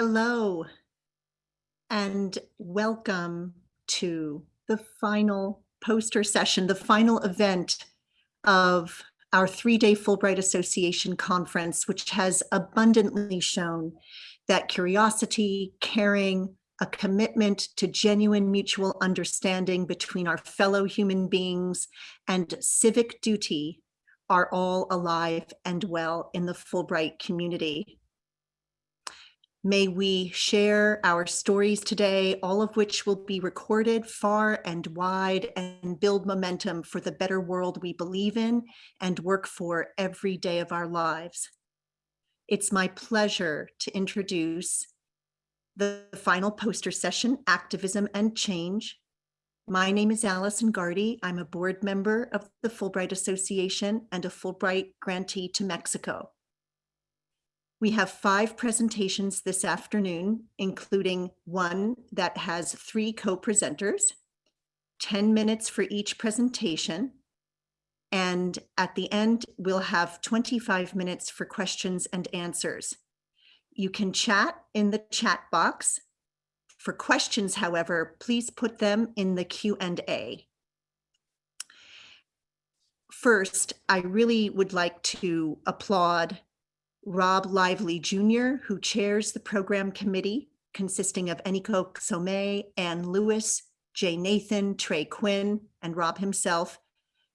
Hello and welcome to the final poster session, the final event of our three-day Fulbright Association conference, which has abundantly shown that curiosity, caring, a commitment to genuine mutual understanding between our fellow human beings and civic duty are all alive and well in the Fulbright community. May we share our stories today, all of which will be recorded far and wide and build momentum for the better world we believe in and work for every day of our lives. It's my pleasure to introduce the final poster session, Activism and Change. My name is Allison Gardy. I'm a board member of the Fulbright Association and a Fulbright grantee to Mexico. We have five presentations this afternoon, including one that has three co-presenters, 10 minutes for each presentation. And at the end, we'll have 25 minutes for questions and answers. You can chat in the chat box. For questions, however, please put them in the Q&A. First, I really would like to applaud Rob Lively Jr., who chairs the program committee consisting of Eniko Somé, Ann Lewis, Jay Nathan, Trey Quinn, and Rob himself.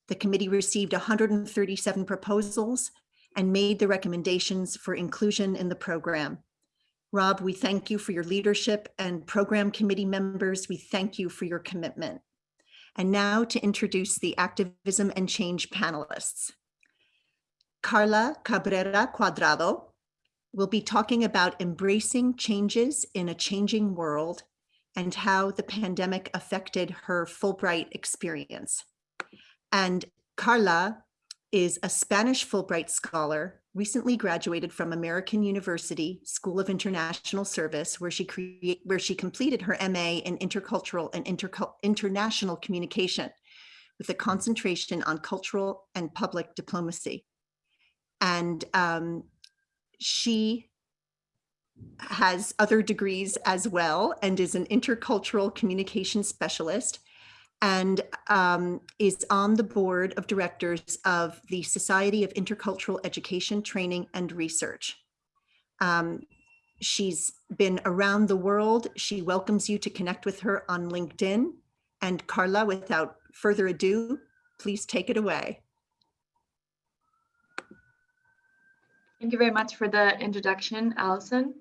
The committee received 137 proposals and made the recommendations for inclusion in the program. Rob, we thank you for your leadership and program committee members, we thank you for your commitment. And now to introduce the activism and change panelists. Carla Cabrera Cuadrado will be talking about embracing changes in a changing world and how the pandemic affected her Fulbright experience. And Carla is a Spanish Fulbright scholar, recently graduated from American University School of International Service, where she create, where she completed her MA in intercultural and inter international communication with a concentration on cultural and public diplomacy. And um, she has other degrees as well and is an intercultural communication specialist and um, is on the board of directors of the Society of Intercultural Education, Training and Research. Um, she's been around the world. She welcomes you to connect with her on LinkedIn. And Carla, without further ado, please take it away. Thank you very much for the introduction, Allison.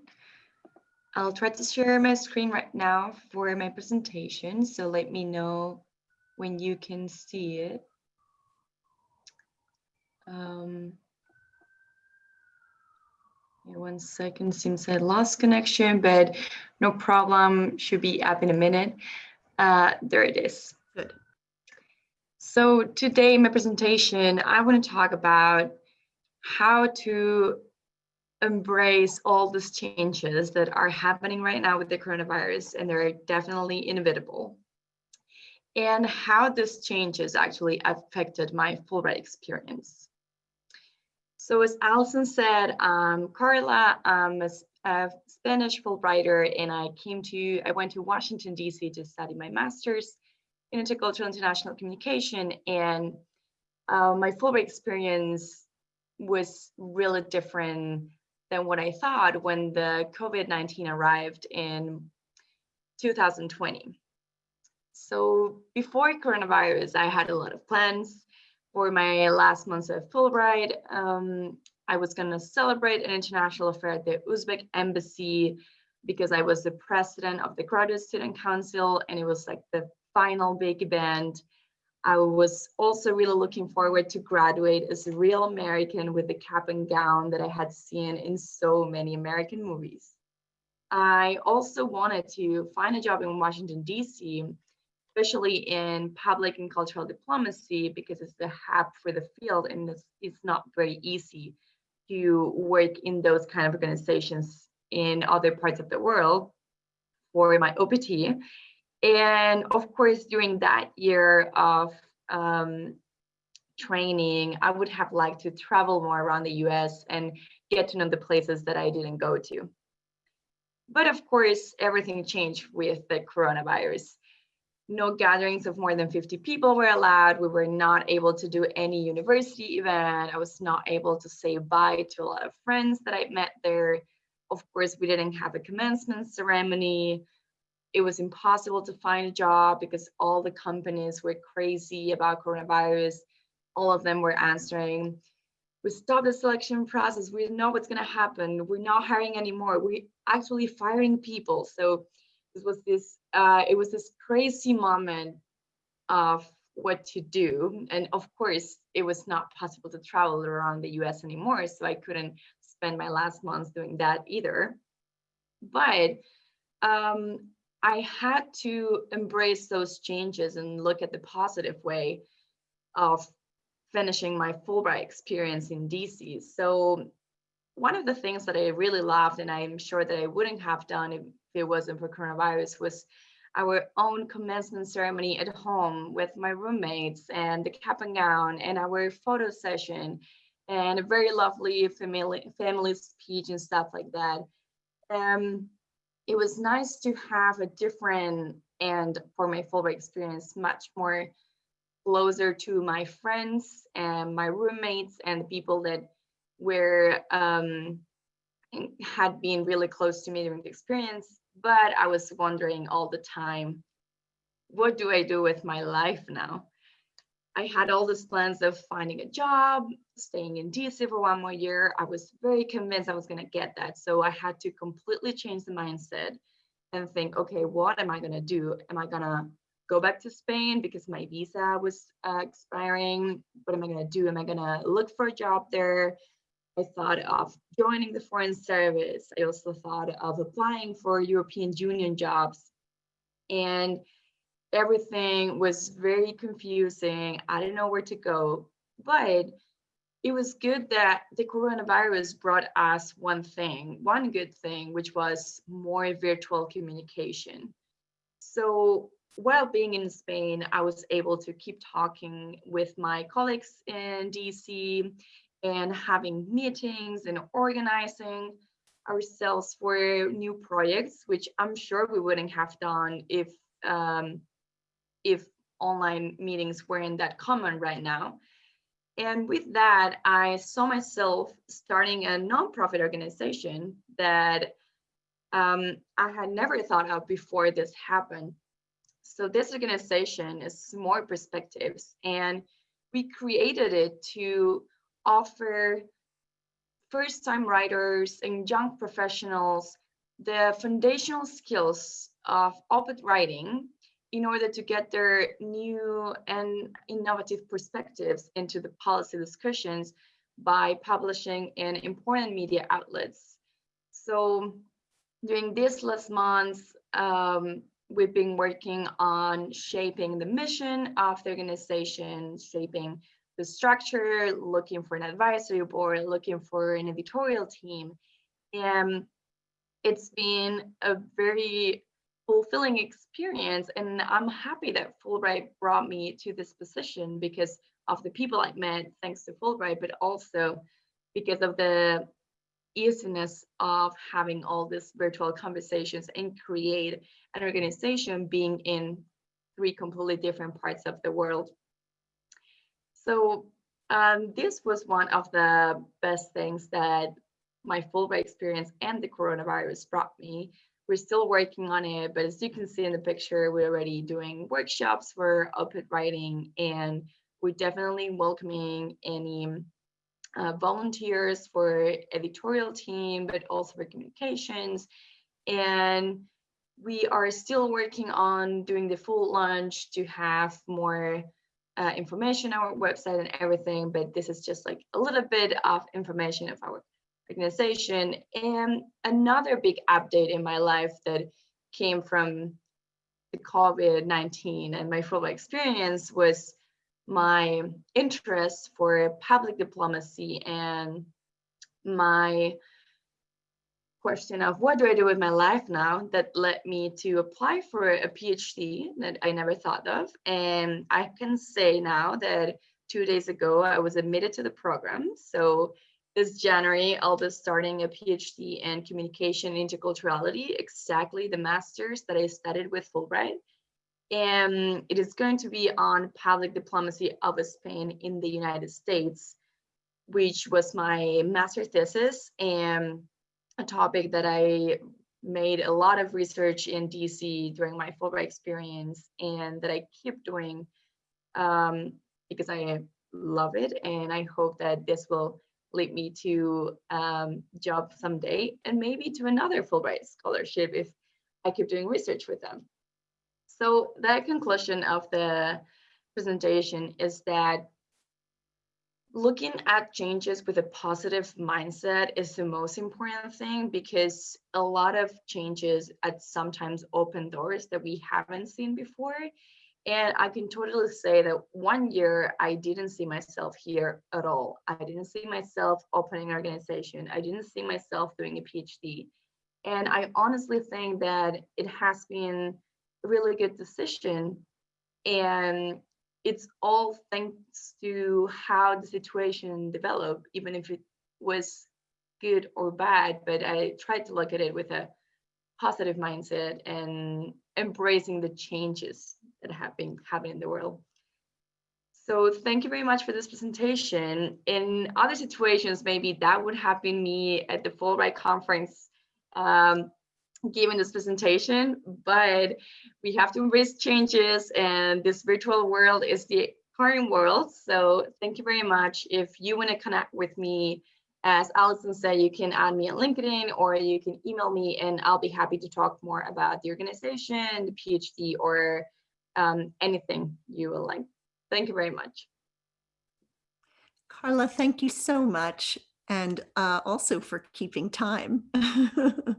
I'll try to share my screen right now for my presentation, so let me know when you can see it. Um, one second, seems I lost connection, but no problem, should be up in a minute. Uh, there it is. Good. So today, my presentation, I want to talk about how to embrace all these changes that are happening right now with the coronavirus, and they're definitely inevitable. And how these changes actually affected my Fulbright experience. So as Allison said, um, Carla, I'm a, a Spanish Fulbrighter, and I came to, I went to Washington, DC to study my master's in intercultural international communication. And uh, my Fulbright experience was really different than what I thought when the COVID-19 arrived in 2020. So before coronavirus, I had a lot of plans for my last months of Fulbright. Um, I was going to celebrate an international affair at the Uzbek embassy because I was the president of the Graduate Student Council and it was like the final big event. I was also really looking forward to graduate as a real American with the cap and gown that I had seen in so many American movies. I also wanted to find a job in Washington, DC, especially in public and cultural diplomacy, because it's the hub for the field and it's, it's not very easy to work in those kind of organizations in other parts of the world for my OPT. And of course, during that year of um, training, I would have liked to travel more around the US and get to know the places that I didn't go to. But of course, everything changed with the coronavirus. No gatherings of more than 50 people were allowed. We were not able to do any university event. I was not able to say bye to a lot of friends that I met there. Of course, we didn't have a commencement ceremony. It was impossible to find a job because all the companies were crazy about coronavirus. All of them were answering we stopped the selection process. We know what's going to happen. We're not hiring anymore. We're actually firing people. So this was this, uh, it was this crazy moment of what to do. And of course, it was not possible to travel around the US anymore. So I couldn't spend my last months doing that either. But um, I had to embrace those changes and look at the positive way of finishing my Fulbright experience in DC. So one of the things that I really loved, and I'm sure that I wouldn't have done if it wasn't for coronavirus, was our own commencement ceremony at home with my roommates and the cap and gown and our photo session and a very lovely family family speech and stuff like that. Um, it was nice to have a different and for my Fulbright experience, much more closer to my friends and my roommates and the people that were um, had been really close to me during the experience. But I was wondering all the time, what do I do with my life now? I had all these plans of finding a job, staying in DC for one more year. I was very convinced I was going to get that. So I had to completely change the mindset and think, okay, what am I going to do? Am I going to go back to Spain because my visa was uh, expiring. What am I going to do? Am I going to look for a job there? I thought of joining the Foreign Service. I also thought of applying for European Union jobs. And everything was very confusing. I didn't know where to go. But it was good that the coronavirus brought us one thing, one good thing, which was more virtual communication. So while being in Spain, I was able to keep talking with my colleagues in DC and having meetings and organizing ourselves for new projects, which I'm sure we wouldn't have done if um, if online meetings weren't that common right now. And with that, I saw myself starting a nonprofit organization that um, I had never thought of before this happened. So this organization is more perspectives and we created it to offer first-time writers and young professionals the foundational skills of op-ed writing in order to get their new and innovative perspectives into the policy discussions by publishing in important media outlets. So during these last months, um, we've been working on shaping the mission of the organization, shaping the structure, looking for an advisory board, looking for an editorial team. And it's been a very fulfilling experience. And I'm happy that Fulbright brought me to this position because of the people I met, thanks to Fulbright, but also because of the easiness of having all these virtual conversations and create an organization being in three completely different parts of the world. So um, this was one of the best things that my Fulbright experience and the coronavirus brought me. We're still working on it, but as you can see in the picture, we're already doing workshops for op-ed writing and we're definitely welcoming any uh, volunteers for editorial team, but also for communications. And we are still working on doing the full launch to have more uh, information on our website and everything, but this is just like a little bit of information of our organization. And another big update in my life that came from the COVID-19 and my Fulbright experience was my interest for public diplomacy and my question of what do I do with my life now that led me to apply for a PhD that I never thought of. And I can say now that two days ago, I was admitted to the program. So this January, I'll be starting a PhD in communication interculturality, exactly the master's that I studied with Fulbright. And it is going to be on public diplomacy of Spain in the United States, which was my master thesis and a topic that I made a lot of research in DC during my Fulbright experience and that I keep doing um, because I love it. And I hope that this will lead me to um, job someday and maybe to another Fulbright scholarship if I keep doing research with them. So the conclusion of the presentation is that looking at changes with a positive mindset is the most important thing because a lot of changes at sometimes open doors that we haven't seen before and I can totally say that one year I didn't see myself here at all. I didn't see myself opening an organization. I didn't see myself doing a PhD. And I honestly think that it has been a really good decision. And it's all thanks to how the situation developed, even if it was good or bad. But I tried to look at it with a positive mindset and embracing the changes that have been happening in the world. So thank you very much for this presentation. In other situations, maybe that would have been me at the Fulbright conference um, giving this presentation, but we have to embrace changes and this virtual world is the current world. So thank you very much. If you want to connect with me, as Allison said, you can add me on LinkedIn or you can email me and I'll be happy to talk more about the organization, the PhD, or um, anything you will like. Thank you very much. Carla, thank you so much. And uh, also for keeping time.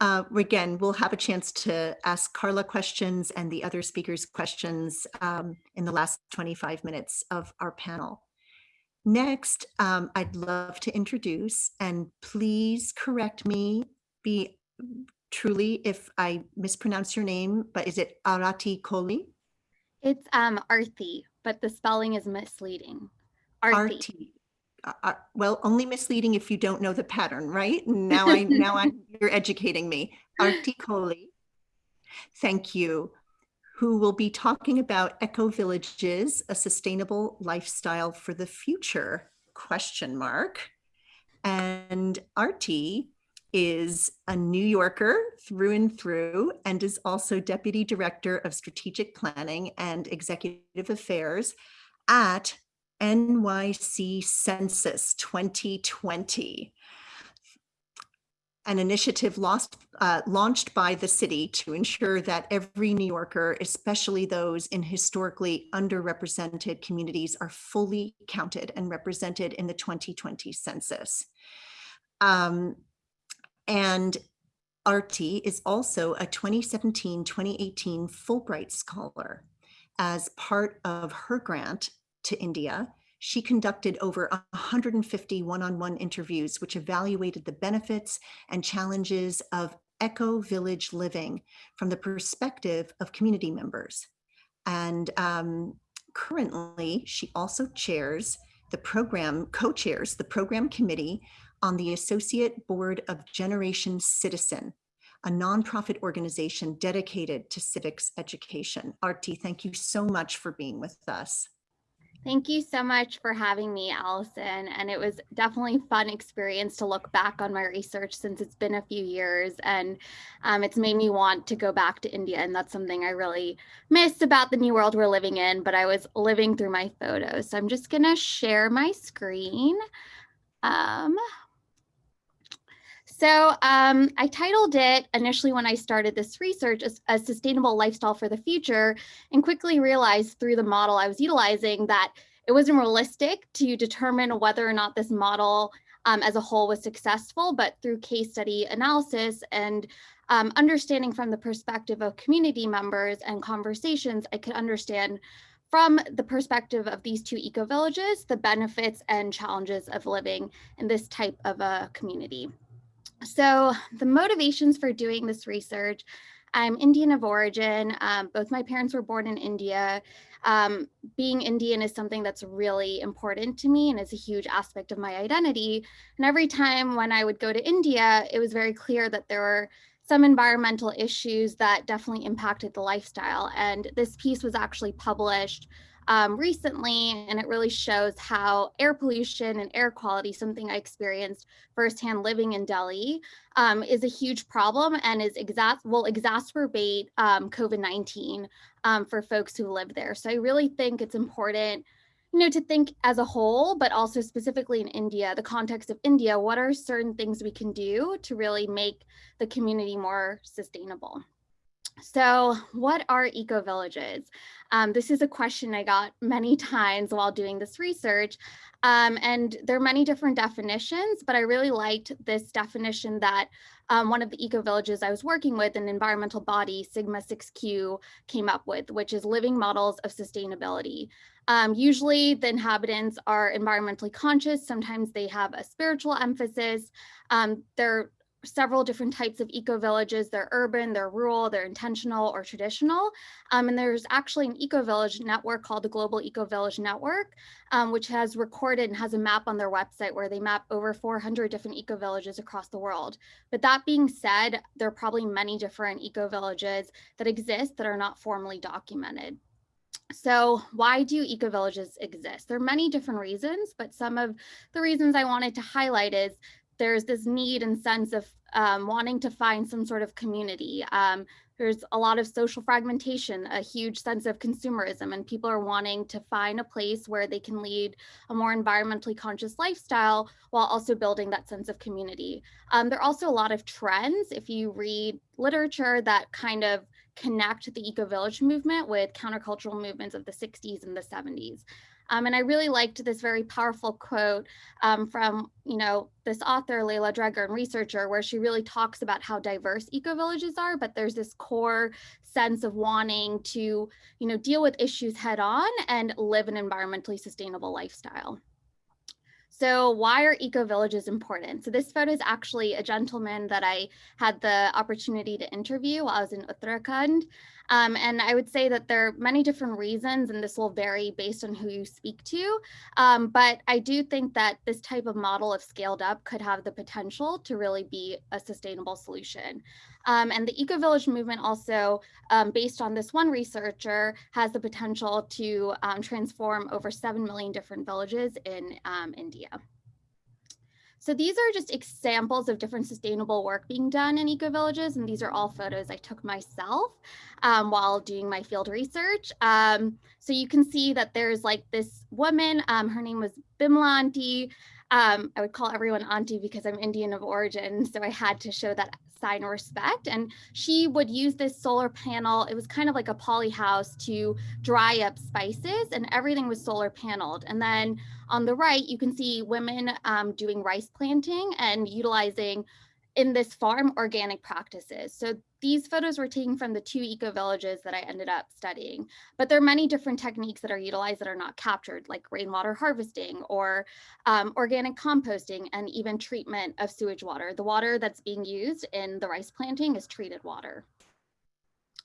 uh, again, we'll have a chance to ask Carla questions and the other speakers questions um, in the last 25 minutes of our panel. Next, um, I'd love to introduce, and please correct me, be truly if I mispronounce your name, but is it Arati Kohli? It's um Arthi, but the spelling is misleading. Arthi. Arti. Uh, uh, well, only misleading if you don't know the pattern, right? Now I now I'm you're educating me. Arti Kohli. Thank you. Who will be talking about eco villages, a sustainable lifestyle for the future? Question mark. And Arti is a New Yorker through and through and is also Deputy Director of Strategic Planning and Executive Affairs at NYC Census 2020, an initiative lost, uh, launched by the city to ensure that every New Yorker, especially those in historically underrepresented communities, are fully counted and represented in the 2020 census. Um, and Arti is also a 2017-2018 Fulbright Scholar. As part of her grant to India, she conducted over 150 one-on-one -on -one interviews which evaluated the benefits and challenges of eco-village living from the perspective of community members. And um, currently, she also chairs the program, co-chairs the program committee on the Associate Board of Generation Citizen, a nonprofit organization dedicated to civics education. Arti, thank you so much for being with us. Thank you so much for having me, Allison. And it was definitely fun experience to look back on my research since it's been a few years and um, it's made me want to go back to India. And that's something I really miss about the new world we're living in, but I was living through my photos. So I'm just gonna share my screen. Um, so um, I titled it initially when I started this research as a sustainable lifestyle for the future and quickly realized through the model I was utilizing that it wasn't realistic to determine whether or not this model um, as a whole was successful, but through case study analysis and um, understanding from the perspective of community members and conversations, I could understand from the perspective of these two eco-villages, the benefits and challenges of living in this type of a community. So the motivations for doing this research, I'm Indian of origin. Um, both my parents were born in India. Um, being Indian is something that's really important to me and is a huge aspect of my identity. And every time when I would go to India, it was very clear that there were some environmental issues that definitely impacted the lifestyle. And this piece was actually published um, recently, and it really shows how air pollution and air quality, something I experienced firsthand living in Delhi, um, is a huge problem and is exa will exacerbate um, COVID-19 um, for folks who live there. So I really think it's important you know, to think as a whole, but also specifically in India, the context of India, what are certain things we can do to really make the community more sustainable? So what are eco-villages? Um, this is a question I got many times while doing this research. Um, and there are many different definitions, but I really liked this definition that um, one of the eco-villages I was working with, an environmental body, Sigma 6Q, came up with, which is living models of sustainability. Um, usually the inhabitants are environmentally conscious. Sometimes they have a spiritual emphasis. Um, they're several different types of eco-villages. They're urban, they're rural, they're intentional or traditional. Um, and there's actually an eco-village network called the Global Eco-Village Network, um, which has recorded and has a map on their website where they map over 400 different eco-villages across the world. But that being said, there are probably many different eco-villages that exist that are not formally documented. So why do eco-villages exist? There are many different reasons, but some of the reasons I wanted to highlight is there's this need and sense of um, wanting to find some sort of community. Um, there's a lot of social fragmentation, a huge sense of consumerism, and people are wanting to find a place where they can lead a more environmentally conscious lifestyle while also building that sense of community. Um, there are also a lot of trends, if you read literature that kind of connect the eco-village movement with countercultural movements of the 60s and the 70s. Um, and I really liked this very powerful quote um, from, you know, this author, Leila Dregger, and researcher, where she really talks about how diverse eco-villages are, but there's this core sense of wanting to, you know, deal with issues head on and live an environmentally sustainable lifestyle. So why are eco-villages important? So this photo is actually a gentleman that I had the opportunity to interview while I was in Uttarakhand. Um, and I would say that there are many different reasons, and this will vary based on who you speak to. Um, but I do think that this type of model, if scaled up, could have the potential to really be a sustainable solution. Um, and the eco-village movement also, um, based on this one researcher, has the potential to um, transform over 7 million different villages in um, India. So these are just examples of different sustainable work being done in eco-villages, and these are all photos I took myself um, while doing my field research. Um, so you can see that there's like this woman, um, her name was Bimla Auntie. Um, I would call everyone auntie because I'm Indian of origin, so I had to show that sign of respect. And she would use this solar panel. It was kind of like a poly house to dry up spices and everything was solar paneled. And then on the right, you can see women um, doing rice planting and utilizing in this farm organic practices. So these photos were taken from the two eco villages that I ended up studying, but there are many different techniques that are utilized that are not captured, like rainwater harvesting or um, organic composting and even treatment of sewage water. The water that's being used in the rice planting is treated water.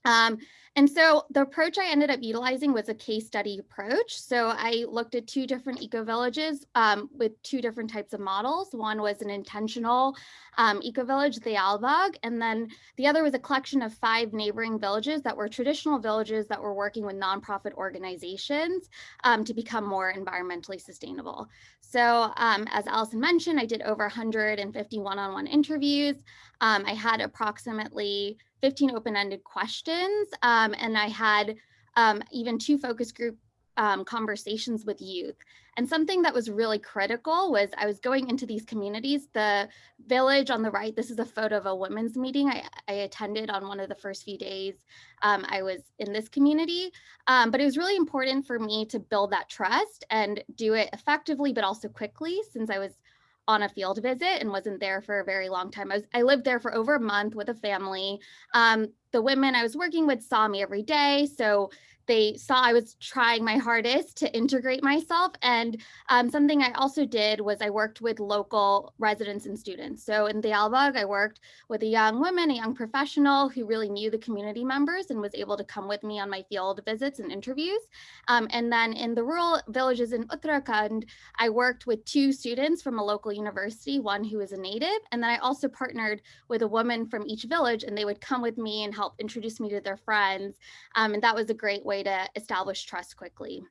Um, and so the approach I ended up utilizing was a case study approach. So I looked at two different eco-villages um, with two different types of models. One was an intentional um, eco-village, Dayalbagh, and then the other was a collection of five neighboring villages that were traditional villages that were working with nonprofit organizations um, to become more environmentally sustainable. So um, as Allison mentioned, I did over 150 one-on-one -on -one interviews. Um, I had approximately 15 open-ended questions, um, and I had um, even two focus group um, conversations with youth. And something that was really critical was I was going into these communities, the village on the right, this is a photo of a women's meeting I, I attended on one of the first few days um, I was in this community. Um, but it was really important for me to build that trust and do it effectively, but also quickly since I was on a field visit and wasn't there for a very long time. I, was, I lived there for over a month with a family. Um, the women I was working with saw me every day. So they saw I was trying my hardest to integrate myself. And um, something I also did was I worked with local residents and students. So in Dayalbagh, I worked with a young woman, a young professional who really knew the community members and was able to come with me on my field visits and interviews. Um, and then in the rural villages in Uttarakhand, I worked with two students from a local university, one who is a native, and then I also partnered with a woman from each village and they would come with me and help introduce me to their friends. Um, and that was a great way to establish trust quickly.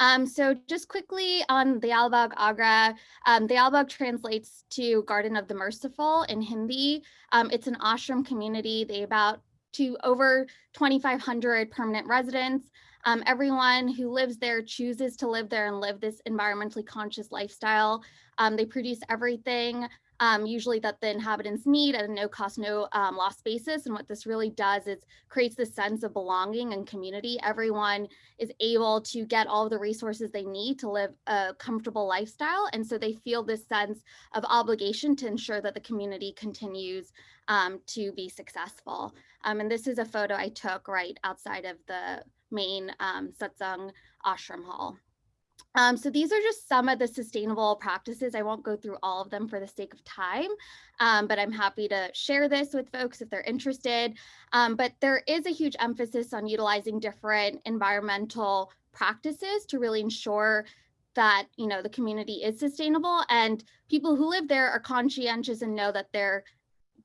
Um, so just quickly on Dayalbagh Agra, um, Dayalbagh translates to Garden of the Merciful in Hindi. Um, it's an ashram community. They about to over 2,500 permanent residents. Um, everyone who lives there chooses to live there and live this environmentally conscious lifestyle. Um, they produce everything um, usually that the inhabitants need at a no cost, no um, loss basis. And what this really does is creates this sense of belonging and community. Everyone is able to get all the resources they need to live a comfortable lifestyle. And so they feel this sense of obligation to ensure that the community continues um, to be successful. Um, and this is a photo I took right outside of the main um, satsang ashram hall. Um, so these are just some of the sustainable practices. I won't go through all of them for the sake of time, um, but I'm happy to share this with folks if they're interested. Um, but there is a huge emphasis on utilizing different environmental practices to really ensure that you know the community is sustainable and people who live there are conscientious and know that they're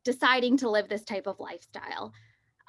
deciding to live this type of lifestyle.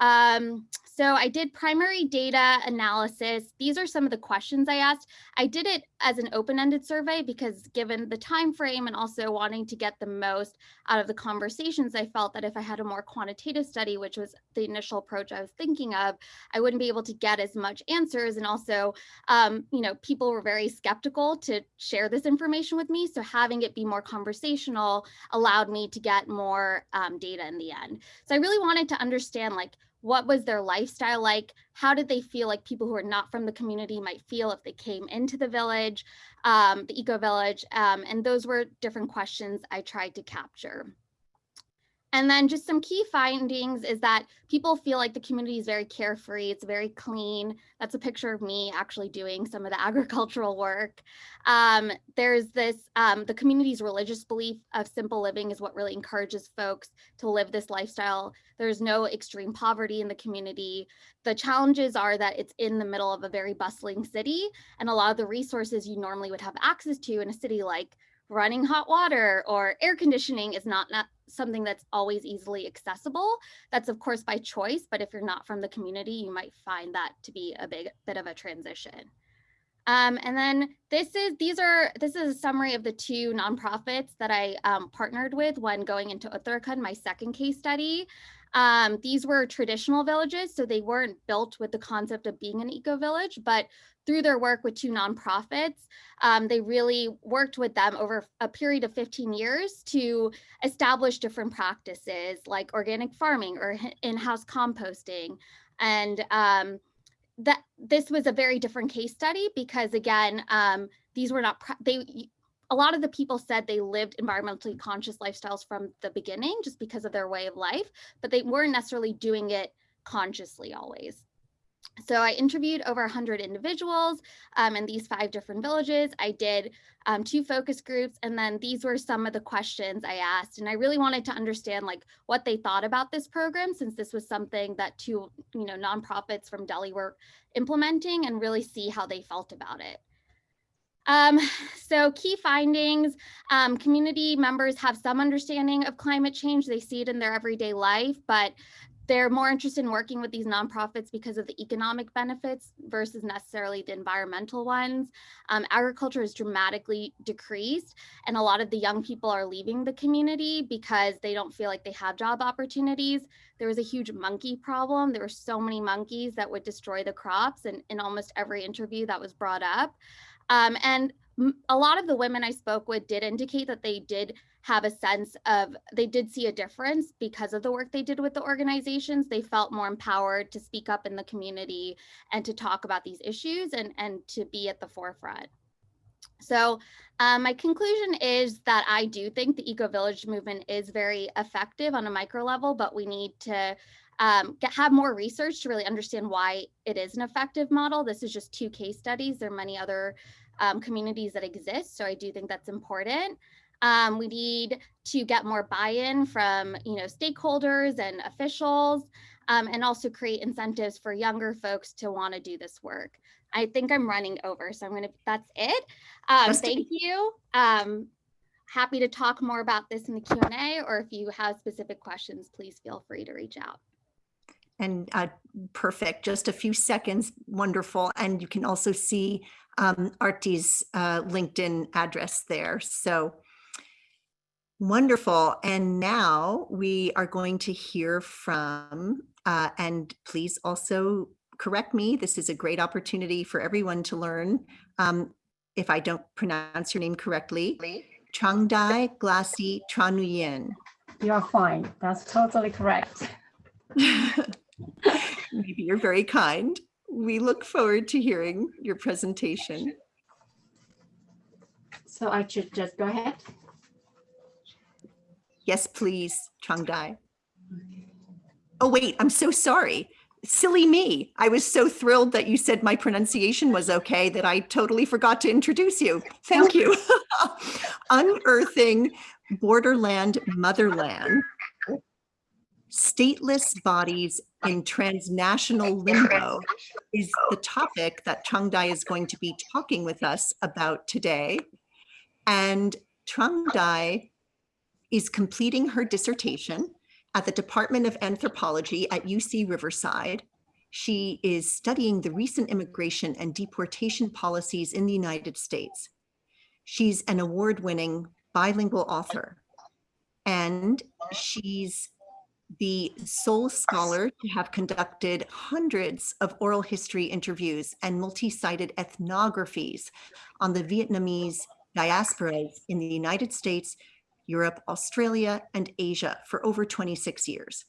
Um, so I did primary data analysis. These are some of the questions I asked. I did it as an open-ended survey because given the time frame and also wanting to get the most out of the conversations, I felt that if I had a more quantitative study, which was the initial approach I was thinking of, I wouldn't be able to get as much answers. And also, um, you know, people were very skeptical to share this information with me. So having it be more conversational allowed me to get more um, data in the end. So I really wanted to understand like, what was their lifestyle like? How did they feel like people who are not from the community might feel if they came into the village, um, the eco village? Um, and those were different questions I tried to capture. And then just some key findings is that people feel like the community is very carefree, it's very clean. That's a picture of me actually doing some of the agricultural work. Um, there's this, um, the community's religious belief of simple living is what really encourages folks to live this lifestyle. There's no extreme poverty in the community. The challenges are that it's in the middle of a very bustling city and a lot of the resources you normally would have access to in a city like running hot water or air conditioning is not, not something that's always easily accessible. That's of course by choice, but if you're not from the community, you might find that to be a big bit of a transition. Um, and then this is these are this is a summary of the two nonprofits that I um, partnered with when going into Uttarakhand, my second case study. Um, these were traditional villages, so they weren't built with the concept of being an eco village, but through their work with two nonprofits, um, they really worked with them over a period of 15 years to establish different practices like organic farming or in-house composting. And um, that this was a very different case study because again, um, these were not, they a lot of the people said they lived environmentally conscious lifestyles from the beginning just because of their way of life, but they weren't necessarily doing it consciously always. So I interviewed over 100 individuals um, in these five different villages. I did um, two focus groups, and then these were some of the questions I asked. And I really wanted to understand like what they thought about this program, since this was something that two you know nonprofits from Delhi were implementing, and really see how they felt about it. Um, so key findings, um, community members have some understanding of climate change. They see it in their everyday life, but they're more interested in working with these nonprofits because of the economic benefits versus necessarily the environmental ones. Um, agriculture has dramatically decreased and a lot of the young people are leaving the community because they don't feel like they have job opportunities. There was a huge monkey problem. There were so many monkeys that would destroy the crops and in almost every interview that was brought up. Um, and a lot of the women I spoke with did indicate that they did have a sense of, they did see a difference because of the work they did with the organizations. They felt more empowered to speak up in the community and to talk about these issues and, and to be at the forefront. So um, my conclusion is that I do think the eco village movement is very effective on a micro level, but we need to um, get, have more research to really understand why it is an effective model. This is just two case studies. There are many other um, communities that exist. So I do think that's important. Um, we need to get more buy-in from you know stakeholders and officials um, and also create incentives for younger folks to want to do this work. I think I'm running over, so I'm gonna, that's it. Um, thank you. Um, happy to talk more about this in the Q&A or if you have specific questions, please feel free to reach out. And uh, perfect, just a few seconds, wonderful. And you can also see um, Artie's uh, LinkedIn address there. So wonderful. And now we are going to hear from, uh, and please also correct me, this is a great opportunity for everyone to learn. Um, if I don't pronounce your name correctly, Changdai Glassy Tranuyen. You're fine. That's totally correct. Maybe you're very kind. We look forward to hearing your presentation. So I should just go ahead. Yes, please, Chung Dai. Oh, wait, I'm so sorry. Silly me. I was so thrilled that you said my pronunciation was okay that I totally forgot to introduce you. Thank you. Unearthing Borderland Motherland. Stateless bodies in transnational limbo is the topic that Chung Dai is going to be talking with us about today. And Trangdai is completing her dissertation at the Department of Anthropology at UC Riverside. She is studying the recent immigration and deportation policies in the United States. She's an award-winning bilingual author, and she's the sole scholar to have conducted hundreds of oral history interviews and multi-sited ethnographies on the Vietnamese diasporas in the United States, Europe, Australia, and Asia for over 26 years.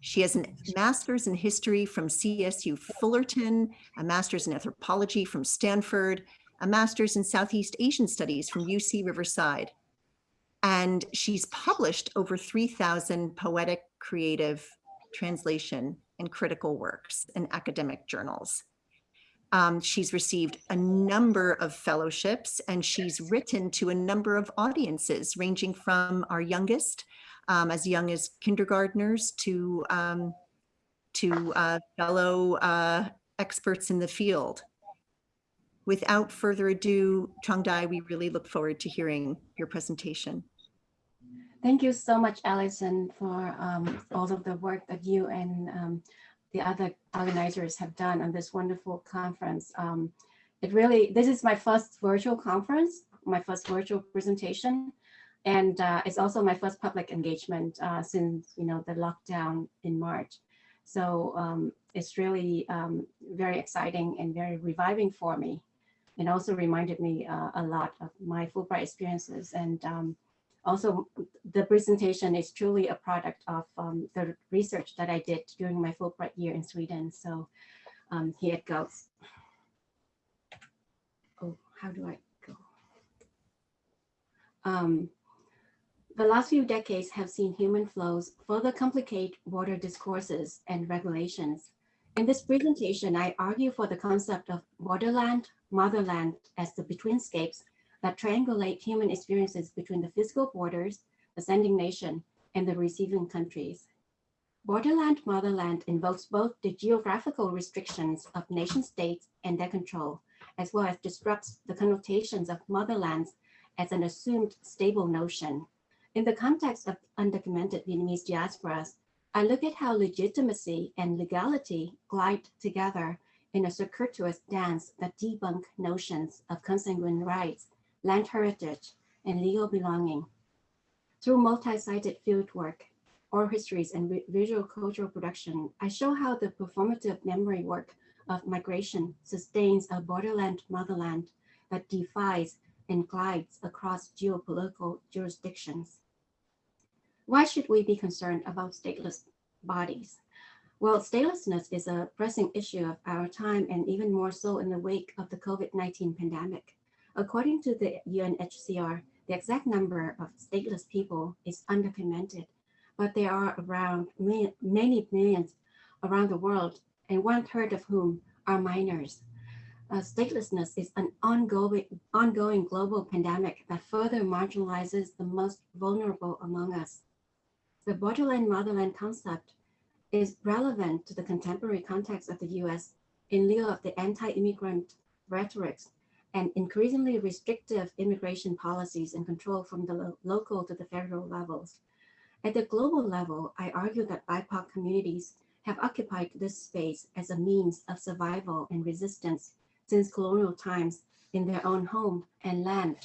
She has a master's in history from CSU Fullerton, a master's in anthropology from Stanford, a master's in Southeast Asian studies from UC Riverside. And she's published over 3,000 poetic, creative, translation, and critical works in academic journals. Um, she's received a number of fellowships and she's written to a number of audiences ranging from our youngest, um, as young as kindergartners to, um, to uh, fellow uh, experts in the field. Without further ado, Trangdai, we really look forward to hearing your presentation. Thank you so much, Allison, for um, all of the work that you and um, the other organizers have done on this wonderful conference. Um, it really, this is my first virtual conference, my first virtual presentation, and uh, it's also my first public engagement uh, since, you know, the lockdown in March. So um, it's really um, very exciting and very reviving for me. And also reminded me uh, a lot of my Fulbright experiences and um, also, the presentation is truly a product of um, the research that I did during my Fulbright year in Sweden. So um, here it goes. Oh, how do I go? Um, the last few decades have seen human flows further complicate water discourses and regulations. In this presentation, I argue for the concept of borderland, motherland as the betweenscapes that triangulate human experiences between the physical borders, the sending nation, and the receiving countries. Borderland motherland invokes both the geographical restrictions of nation states and their control, as well as disrupts the connotations of motherlands as an assumed stable notion. In the context of undocumented Vietnamese diasporas, I look at how legitimacy and legality glide together in a circuitous dance that debunk notions of consanguine rights land heritage, and legal belonging. Through multi-sited fieldwork, oral histories, and visual cultural production, I show how the performative memory work of migration sustains a borderland motherland that defies and glides across geopolitical jurisdictions. Why should we be concerned about stateless bodies? Well, statelessness is a pressing issue of our time and even more so in the wake of the COVID-19 pandemic. According to the UNHCR, the exact number of stateless people is undocumented, but there are around many millions around the world, and one third of whom are minors. Uh, statelessness is an ongoing, ongoing global pandemic that further marginalizes the most vulnerable among us. The borderland motherland concept is relevant to the contemporary context of the US in lieu of the anti-immigrant rhetorics and increasingly restrictive immigration policies and control from the lo- local to the federal levels. At the global level, I argue that BIPOC communities have occupied this space as a means of survival and resistance since colonial times in their own home and land.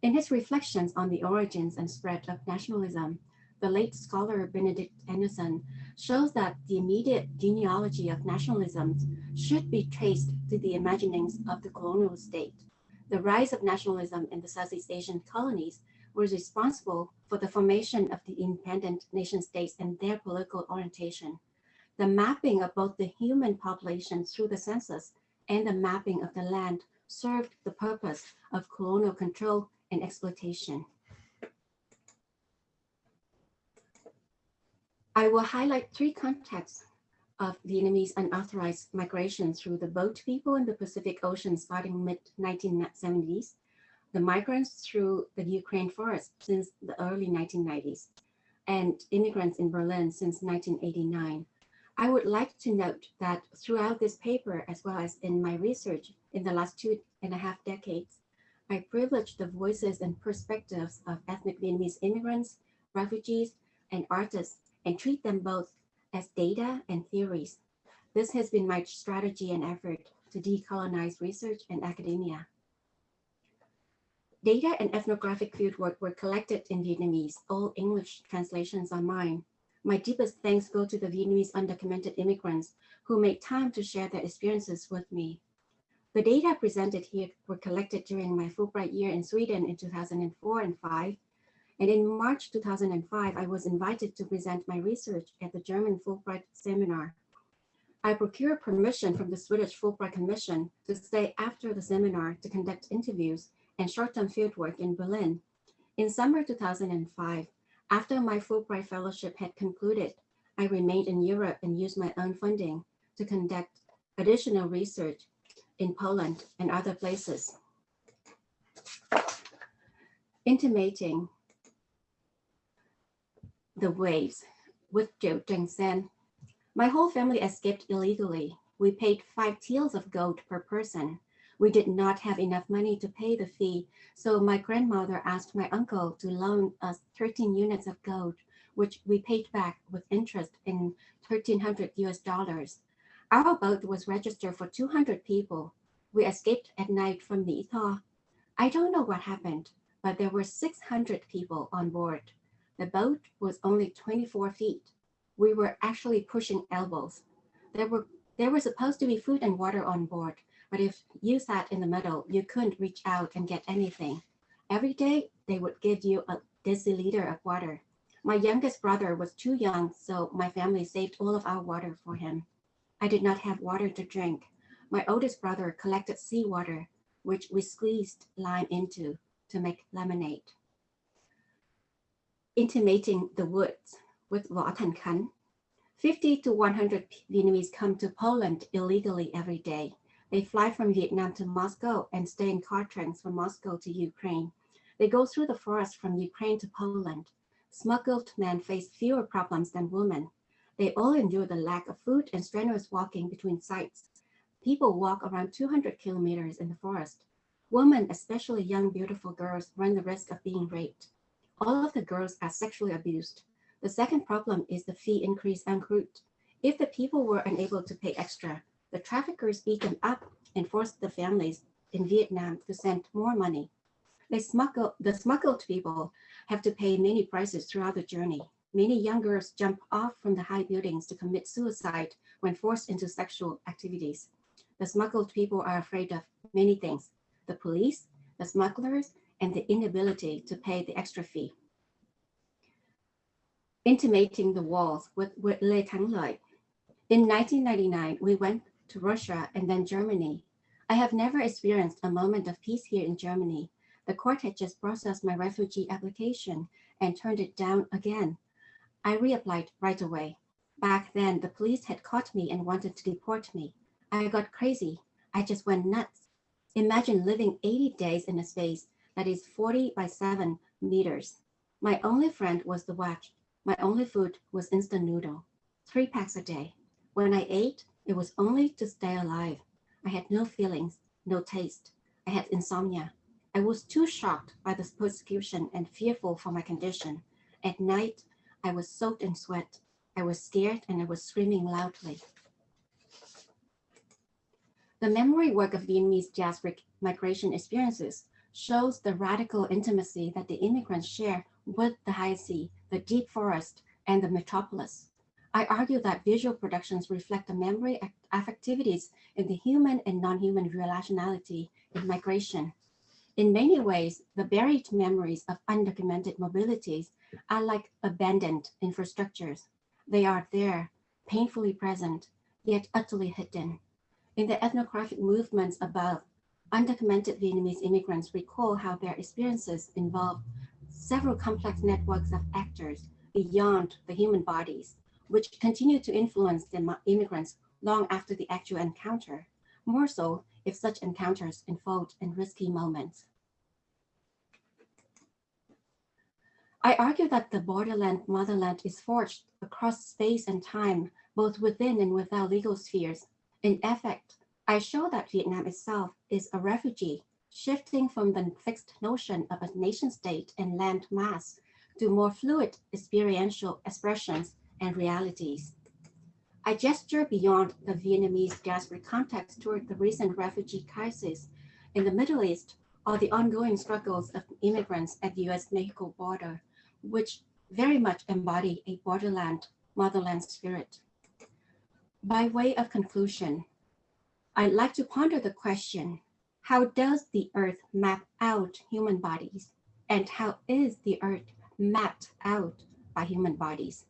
In his reflections on the origins and spread of nationalism, the late scholar Benedict Anderson shows that the immediate genealogy of nationalism should be traced to the imaginings of the colonial state. The rise of nationalism in the Southeast Asian colonies was responsible for the formation of the independent nation states and their political orientation. The mapping of both the human population through the census and the mapping of the land served the purpose of colonial control and exploitation. I will highlight three contexts of Vietnamese unauthorized migration through the boat people in the Pacific Ocean starting mid 1970s, the migrants through the Ukraine forest since the early 1990s, and immigrants in Berlin since 1989. I would like to note that throughout this paper, as well as in my research in the last two and a half decades, I privileged the voices and perspectives of ethnic Vietnamese immigrants, refugees, and artists and treat them both as data and theories. This has been my strategy and effort to decolonize research and academia. Data and ethnographic fieldwork were collected in Vietnamese. All English translations are mine. My deepest thanks go to the Vietnamese undocumented immigrants who made time to share their experiences with me. The data presented here were collected during my Fulbright year in Sweden in 2004 and 5 and in March 2005, I was invited to present my research at the German Fulbright seminar. I procured permission from the Swedish Fulbright Commission to stay after the seminar to conduct interviews and short-term fieldwork in Berlin. In summer 2005, after my Fulbright fellowship had concluded, I remained in Europe and used my own funding to conduct additional research in Poland and other places. Intimating the waves with Joe Sen. My whole family escaped illegally. We paid five taels of gold per person. We did not have enough money to pay the fee, so my grandmother asked my uncle to loan us 13 units of gold, which we paid back with interest in 1300 US dollars. Our boat was registered for 200 people. We escaped at night from Etah. I don't know what happened, but there were 600 people on board. The boat was only 24 feet. We were actually pushing elbows. There were there was supposed to be food and water on board, but if you sat in the middle, you couldn't reach out and get anything. Every day they would give you a deciliter of water. My youngest brother was too young, so my family saved all of our water for him. I did not have water to drink. My oldest brother collected seawater, which we squeezed lime into to make lemonade intimating the woods with Thành Khánh. 50 to 100 Vietnamese come to Poland illegally every day. They fly from Vietnam to Moscow and stay in car trains from Moscow to Ukraine. They go through the forest from Ukraine to Poland. Smuggled men face fewer problems than women. They all endure the lack of food and strenuous walking between sites. People walk around 200 kilometers in the forest. Women, especially young, beautiful girls, run the risk of being raped all of the girls are sexually abused. The second problem is the fee increase en route. If the people were unable to pay extra, the traffickers beat them up and forced the families in Vietnam to send more money. They smuggle, the smuggled people have to pay many prices throughout the journey. Many young girls jump off from the high buildings to commit suicide when forced into sexual activities. The smuggled people are afraid of many things, the police, the smugglers, and the inability to pay the extra fee. Intimating the walls with, with Le Thang Lợi. In 1999, we went to Russia and then Germany. I have never experienced a moment of peace here in Germany. The court had just processed my refugee application and turned it down again. I reapplied right away. Back then, the police had caught me and wanted to deport me. I got crazy. I just went nuts. Imagine living 80 days in a space that is 40 by 7 meters. My only friend was the watch. My only food was instant noodle, three packs a day. When I ate, it was only to stay alive. I had no feelings, no taste. I had insomnia. I was too shocked by this persecution and fearful for my condition. At night, I was soaked in sweat. I was scared and I was screaming loudly. The memory work of Vietnamese diasporic migration experiences shows the radical intimacy that the immigrants share with the high sea, the deep forest, and the metropolis. I argue that visual productions reflect the memory affectivities in the human and non-human relationality in migration. In many ways, the buried memories of undocumented mobilities are like abandoned infrastructures. They are there, painfully present, yet utterly hidden. In the ethnographic movements above, undocumented Vietnamese immigrants recall how their experiences involve several complex networks of actors beyond the human bodies, which continue to influence the immigrants long after the actual encounter, more so if such encounters unfold in risky moments. I argue that the borderland motherland is forged across space and time, both within and without legal spheres, in effect, I show that Vietnam itself is a refugee, shifting from the fixed notion of a nation state and land mass to more fluid experiential expressions and realities. I gesture beyond the Vietnamese diaspora context toward the recent refugee crisis in the Middle East or the ongoing struggles of immigrants at the US-Mexico border, which very much embody a borderland motherland spirit. By way of conclusion, I'd like to ponder the question, how does the earth map out human bodies? And how is the earth mapped out by human bodies?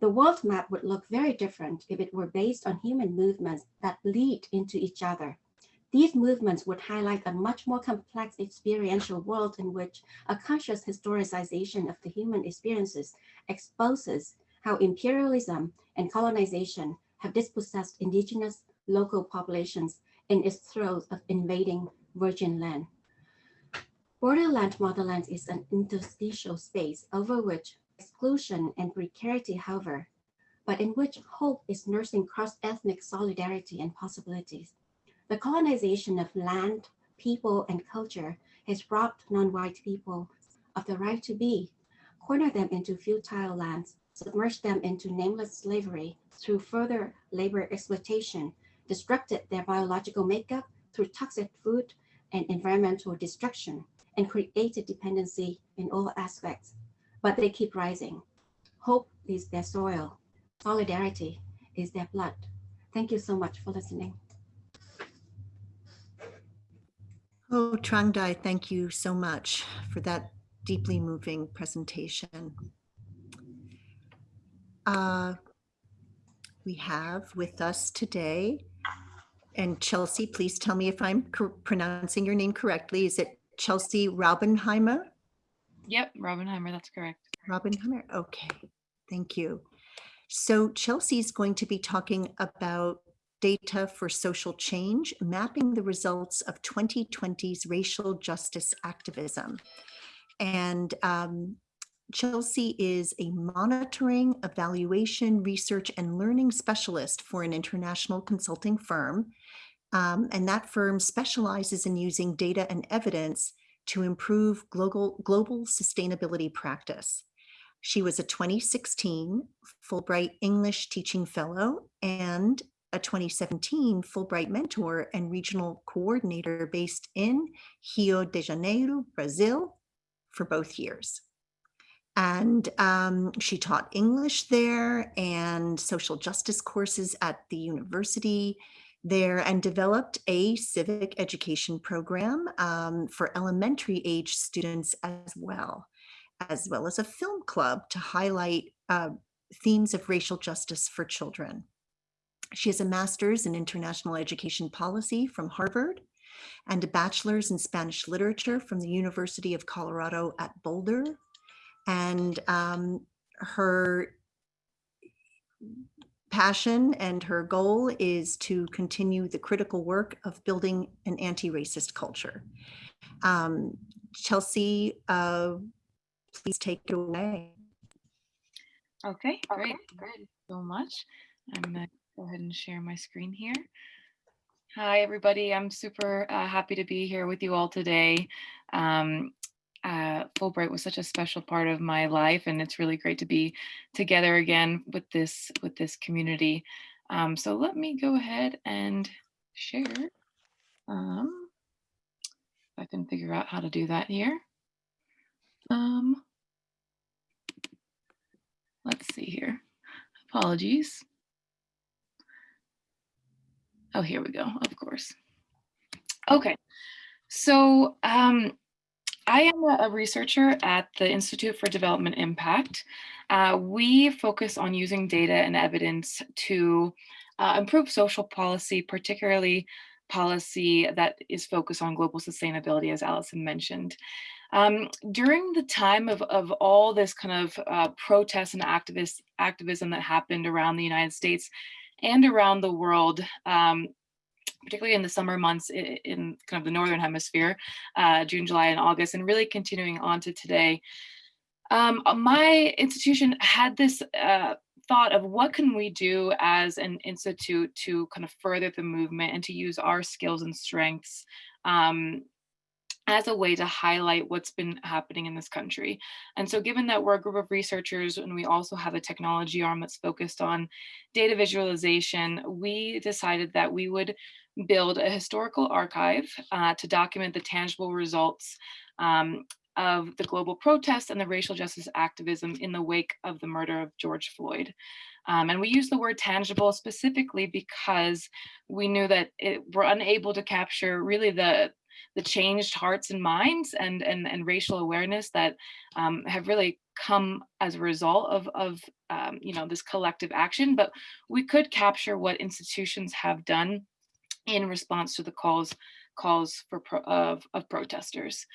The world map would look very different if it were based on human movements that lead into each other. These movements would highlight a much more complex experiential world in which a conscious historicization of the human experiences exposes how imperialism and colonization have dispossessed indigenous local populations in its throes of invading virgin land. Borderland motherland is an interstitial space over which exclusion and precarity hover, but in which hope is nursing cross-ethnic solidarity and possibilities. The colonization of land, people, and culture has robbed non-white people of the right to be, cornered them into futile lands, submerged them into nameless slavery, through further labor exploitation, destructed their biological makeup through toxic food and environmental destruction, and created dependency in all aspects. But they keep rising. Hope is their soil. Solidarity is their blood. Thank you so much for listening. Oh, Trangdai, thank you so much for that deeply moving presentation. Uh, we have with us today. And Chelsea, please tell me if I'm pronouncing your name correctly. Is it Chelsea Raubenheimer? Yep, Raubenheimer, that's correct. Raubenheimer, okay, thank you. So Chelsea is going to be talking about data for social change, mapping the results of 2020's racial justice activism. And um, Chelsea is a monitoring, evaluation, research, and learning specialist for an international consulting firm. Um, and that firm specializes in using data and evidence to improve global, global sustainability practice. She was a 2016 Fulbright English Teaching Fellow and a 2017 Fulbright Mentor and Regional Coordinator based in Rio de Janeiro, Brazil for both years. And um, she taught English there and social justice courses at the university there and developed a civic education program um, for elementary age students as well, as well as a film club to highlight uh, themes of racial justice for children. She has a master's in international education policy from Harvard and a bachelor's in Spanish literature from the University of Colorado at Boulder. And um, her passion and her goal is to continue the critical work of building an anti-racist culture. Um, Chelsea, uh, please take it away. Okay, great. Thank you so much. I'm gonna go ahead and share my screen here. Hi, everybody. I'm super uh, happy to be here with you all today. Um, uh, Fulbright was such a special part of my life, and it's really great to be together again with this with this community. Um, so let me go ahead and share. Um, if I can figure out how to do that here. Um, let's see here. Apologies. Oh, here we go, of course. Okay, so um, I am a researcher at the Institute for Development Impact. Uh, we focus on using data and evidence to uh, improve social policy, particularly policy that is focused on global sustainability, as Allison mentioned. Um, during the time of, of all this kind of uh, protests and activist activism that happened around the United States and around the world, um, particularly in the summer months in, in, kind of the Northern hemisphere, uh, June, July, and August, and really continuing on to today. Um, my institution had this uh, thought of what can we do as an institute to kind of further the movement and to use our skills and strengths um, as a way to highlight what's been happening in this country. And so given that we're a group of researchers and we also have a technology arm that's focused on data visualization, we decided that we would build a historical archive uh, to document the tangible results um, of the global protests and the racial justice activism in the wake of the murder of George Floyd. Um, and we use the word tangible specifically because we knew that it, we're unable to capture really the the changed hearts and minds and and, and racial awareness that um, have really come as a result of, of um, you know, this collective action, but we could capture what institutions have done in response to the calls calls for pro, of, of protesters.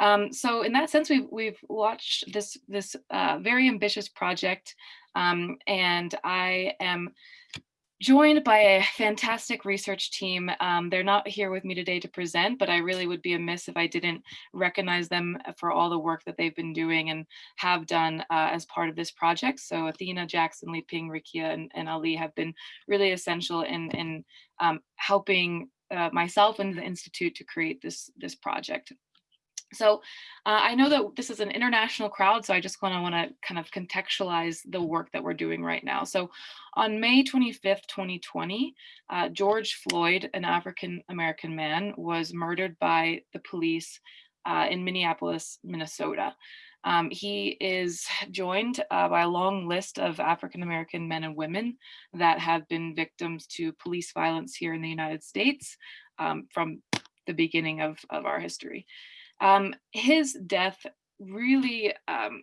Um, so in that sense, we've, we've watched this, this uh, very ambitious project um, and I am joined by a fantastic research team. Um, they're not here with me today to present, but I really would be amiss if I didn't recognize them for all the work that they've been doing and have done uh, as part of this project. So Athena, Jackson, Li Ping, Rikia, and, and Ali have been really essential in, in um, helping uh, myself and the Institute to create this, this project. So uh, I know that this is an international crowd, so I just want to want to kind of contextualize the work that we're doing right now. So on May 25th, 2020, uh, George Floyd, an African-American man, was murdered by the police uh, in Minneapolis, Minnesota. Um, he is joined uh, by a long list of African-American men and women that have been victims to police violence here in the United States um, from the beginning of, of our history. Um, his death really um,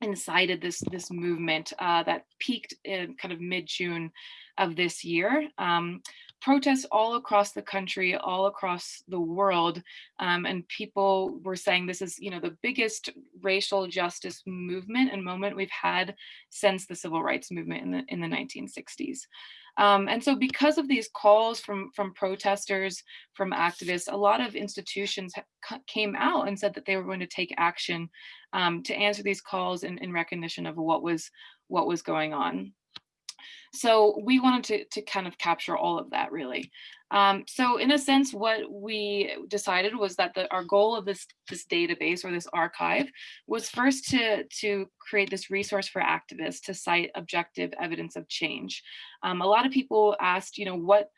incited this this movement uh, that peaked in kind of mid-June of this year. Um, protests all across the country, all across the world, um, and people were saying this is, you know, the biggest racial justice movement and moment we've had since the civil rights movement in the in the 1960s. Um, and so because of these calls from, from protesters, from activists, a lot of institutions came out and said that they were going to take action um, to answer these calls in, in recognition of what was, what was going on. So we wanted to, to kind of capture all of that really. Um, so in a sense, what we decided was that the, our goal of this, this database or this archive was first to, to create this resource for activists to cite objective evidence of change. Um, a lot of people asked, you know, what,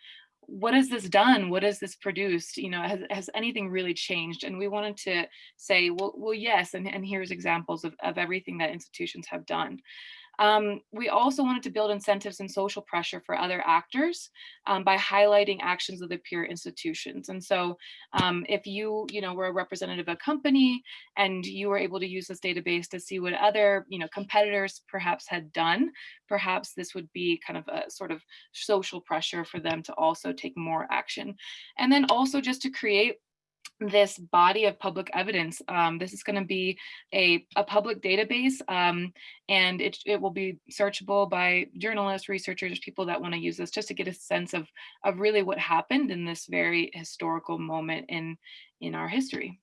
what has this done? What has this produced? You know, has, has anything really changed? And we wanted to say, well, well yes, and, and here's examples of, of everything that institutions have done. Um, we also wanted to build incentives and social pressure for other actors um, by highlighting actions of the peer institutions. And so um, if you, you know, were a representative of a company and you were able to use this database to see what other, you know, competitors perhaps had done, perhaps this would be kind of a sort of social pressure for them to also take more action. And then also just to create this body of public evidence. Um, this is going to be a, a public database um, and it, it will be searchable by journalists, researchers, people that want to use this just to get a sense of, of really what happened in this very historical moment in, in our history.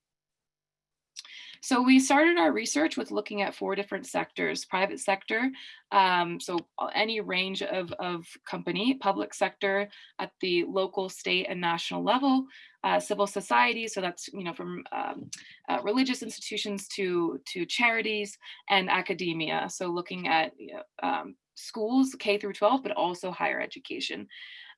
So we started our research with looking at four different sectors, private sector, um, so any range of, of company, public sector at the local, state and national level, uh, civil society, so that's you know from um, uh, religious institutions to, to charities and academia, so looking at you know, um, schools K through 12, but also higher education.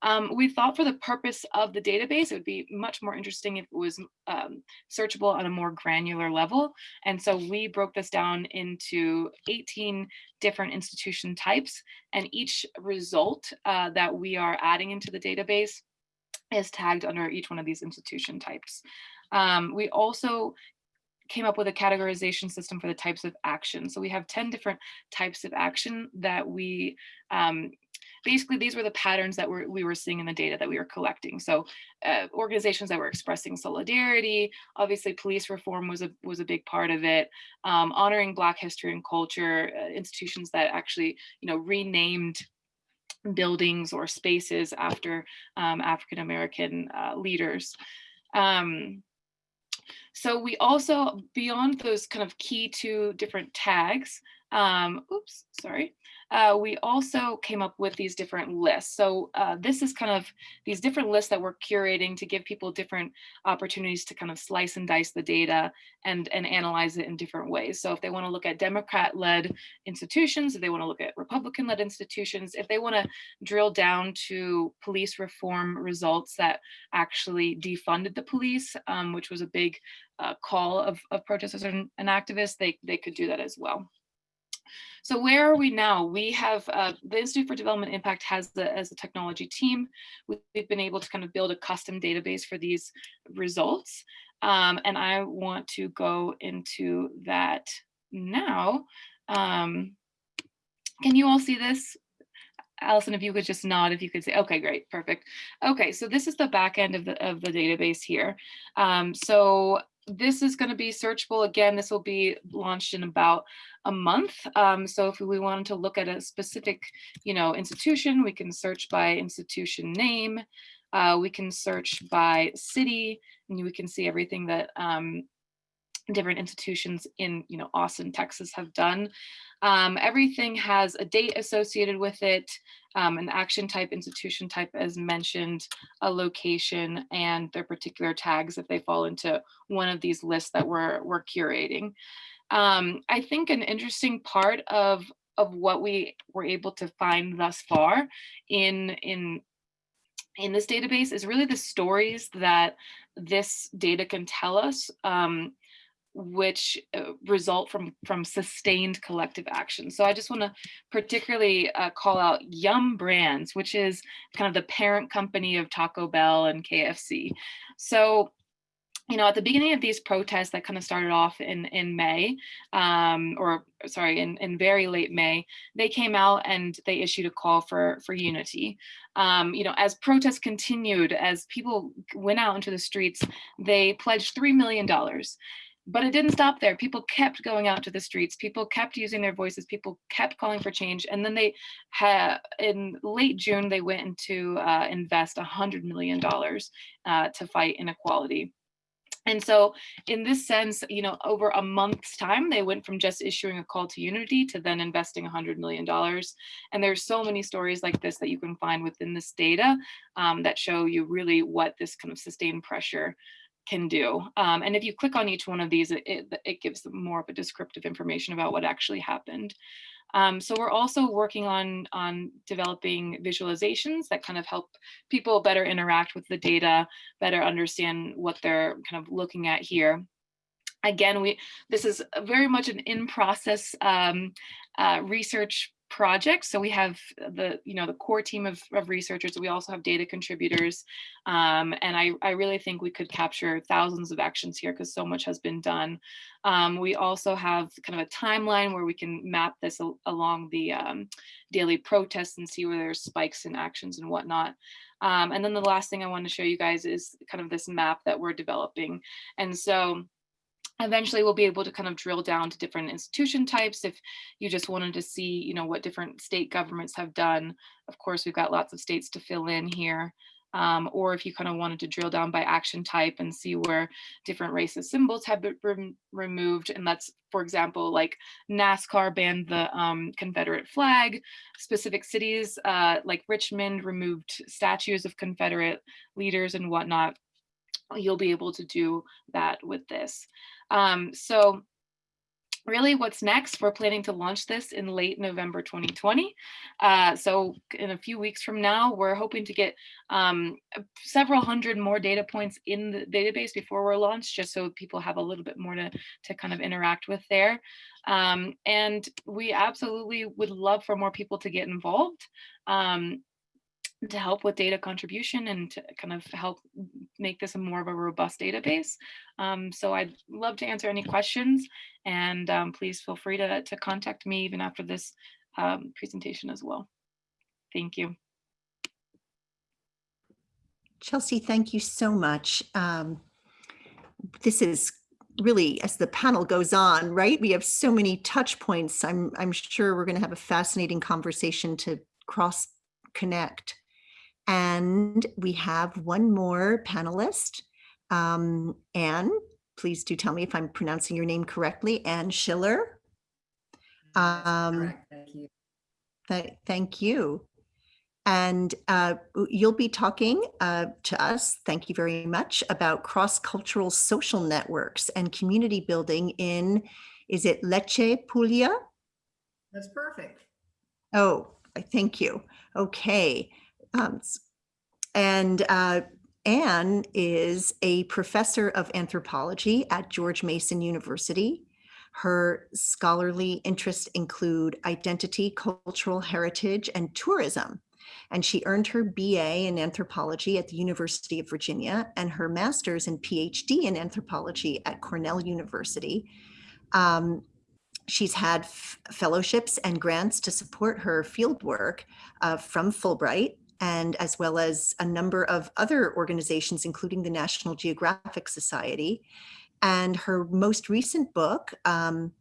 Um, we thought for the purpose of the database, it would be much more interesting if it was um, searchable on a more granular level. And so we broke this down into 18 different institution types and each result uh, that we are adding into the database is tagged under each one of these institution types. Um, we also came up with a categorization system for the types of action. So we have 10 different types of action that we um, basically these were the patterns that we're, we were seeing in the data that we were collecting. So uh, organizations that were expressing solidarity, obviously police reform was a, was a big part of it, um, honoring Black history and culture, uh, institutions that actually, you know, renamed buildings or spaces after um, African-American uh, leaders. Um, so we also, beyond those kind of key two different tags, um, oops, sorry, uh, we also came up with these different lists. So uh, this is kind of these different lists that we're curating to give people different opportunities to kind of slice and dice the data and, and analyze it in different ways. So if they want to look at Democrat-led institutions, if they want to look at Republican-led institutions, if they want to drill down to police reform results that actually defunded the police, um, which was a big uh, call of, of protesters and, and activists, they, they could do that as well. So where are we now? We have uh, the Institute for Development Impact has the, as a technology team, we've been able to kind of build a custom database for these results. Um, and I want to go into that now. Um, can you all see this? Allison, if you could just nod, if you could say, okay, great, perfect. Okay, so this is the back end of the, of the database here. Um, so this is going to be searchable again. This will be launched in about a month. Um, so if we wanted to look at a specific, you know, institution, we can search by institution name. Uh, we can search by city, and we can see everything that um, different institutions in, you know, Austin, Texas have done. Um, everything has a date associated with it, um, an action type, institution type as mentioned, a location, and their particular tags if they fall into one of these lists that we're, we're curating. Um, I think an interesting part of, of what we were able to find thus far in, in in this database is really the stories that this data can tell us um, which uh, result from from sustained collective action. So I just want to particularly uh, call out Yum Brands, which is kind of the parent company of Taco Bell and KFC. So you know, at the beginning of these protests that kind of started off in, in May, um, or sorry, in, in very late May, they came out and they issued a call for, for unity. Um, you know, as protests continued, as people went out into the streets, they pledged $3 million. But it didn't stop there. People kept going out to the streets. People kept using their voices. People kept calling for change. And then they had, in late June, they went into uh, invest $100 million uh, to fight inequality. And so in this sense, you know, over a month's time, they went from just issuing a call to unity to then investing $100 million. And there's so many stories like this that you can find within this data um, that show you really what this kind of sustained pressure can do. Um, and if you click on each one of these, it, it, it gives more of a descriptive information about what actually happened. Um, so we're also working on, on developing visualizations that kind of help people better interact with the data, better understand what they're kind of looking at here. Again, we this is very much an in-process um, uh, research project. So we have the, you know, the core team of, of researchers. We also have data contributors. Um, and I, I really think we could capture thousands of actions here because so much has been done. Um, we also have kind of a timeline where we can map this al along the um, daily protests and see where there's spikes in actions and whatnot. Um, and then the last thing I want to show you guys is kind of this map that we're developing. And so eventually we'll be able to kind of drill down to different institution types if you just wanted to see you know what different state governments have done. Of course we've got lots of states to fill in here um, or if you kind of wanted to drill down by action type and see where different racist symbols have been rem removed and that's for example like NASCAR banned the um, Confederate flag. Specific cities uh, like Richmond removed statues of Confederate leaders and whatnot you'll be able to do that with this. Um, so really what's next, we're planning to launch this in late November 2020. Uh, so in a few weeks from now, we're hoping to get um, several hundred more data points in the database before we're launched, just so people have a little bit more to, to kind of interact with there. Um, and we absolutely would love for more people to get involved. Um, to help with data contribution and to kind of help make this a more of a robust database. Um, so I'd love to answer any questions and um, please feel free to, to contact me even after this um, presentation as well. Thank you. Chelsea, thank you so much. Um, this is really, as the panel goes on, right? We have so many touch points. I'm, I'm sure we're going to have a fascinating conversation to cross connect. And we have one more panelist. Um, Anne, please do tell me if I'm pronouncing your name correctly. Anne Schiller. Um, Thank you. th- thank you. And uh, you'll be talking uh, to us, thank you very much, about cross-cultural social networks and community building in, is it Lecce, Puglia? That's perfect. Oh, I thank you. Okay. Um, and uh, Anne is a professor of anthropology at George Mason University. Her scholarly interests include identity, cultural heritage, and tourism. And she earned her BA in anthropology at the University of Virginia and her master's and PhD in anthropology at Cornell University. Um, she's had fellowships and grants to support her fieldwork uh, from Fulbright and as well as a number of other organizations, including the National Geographic Society. And her most recent book, um,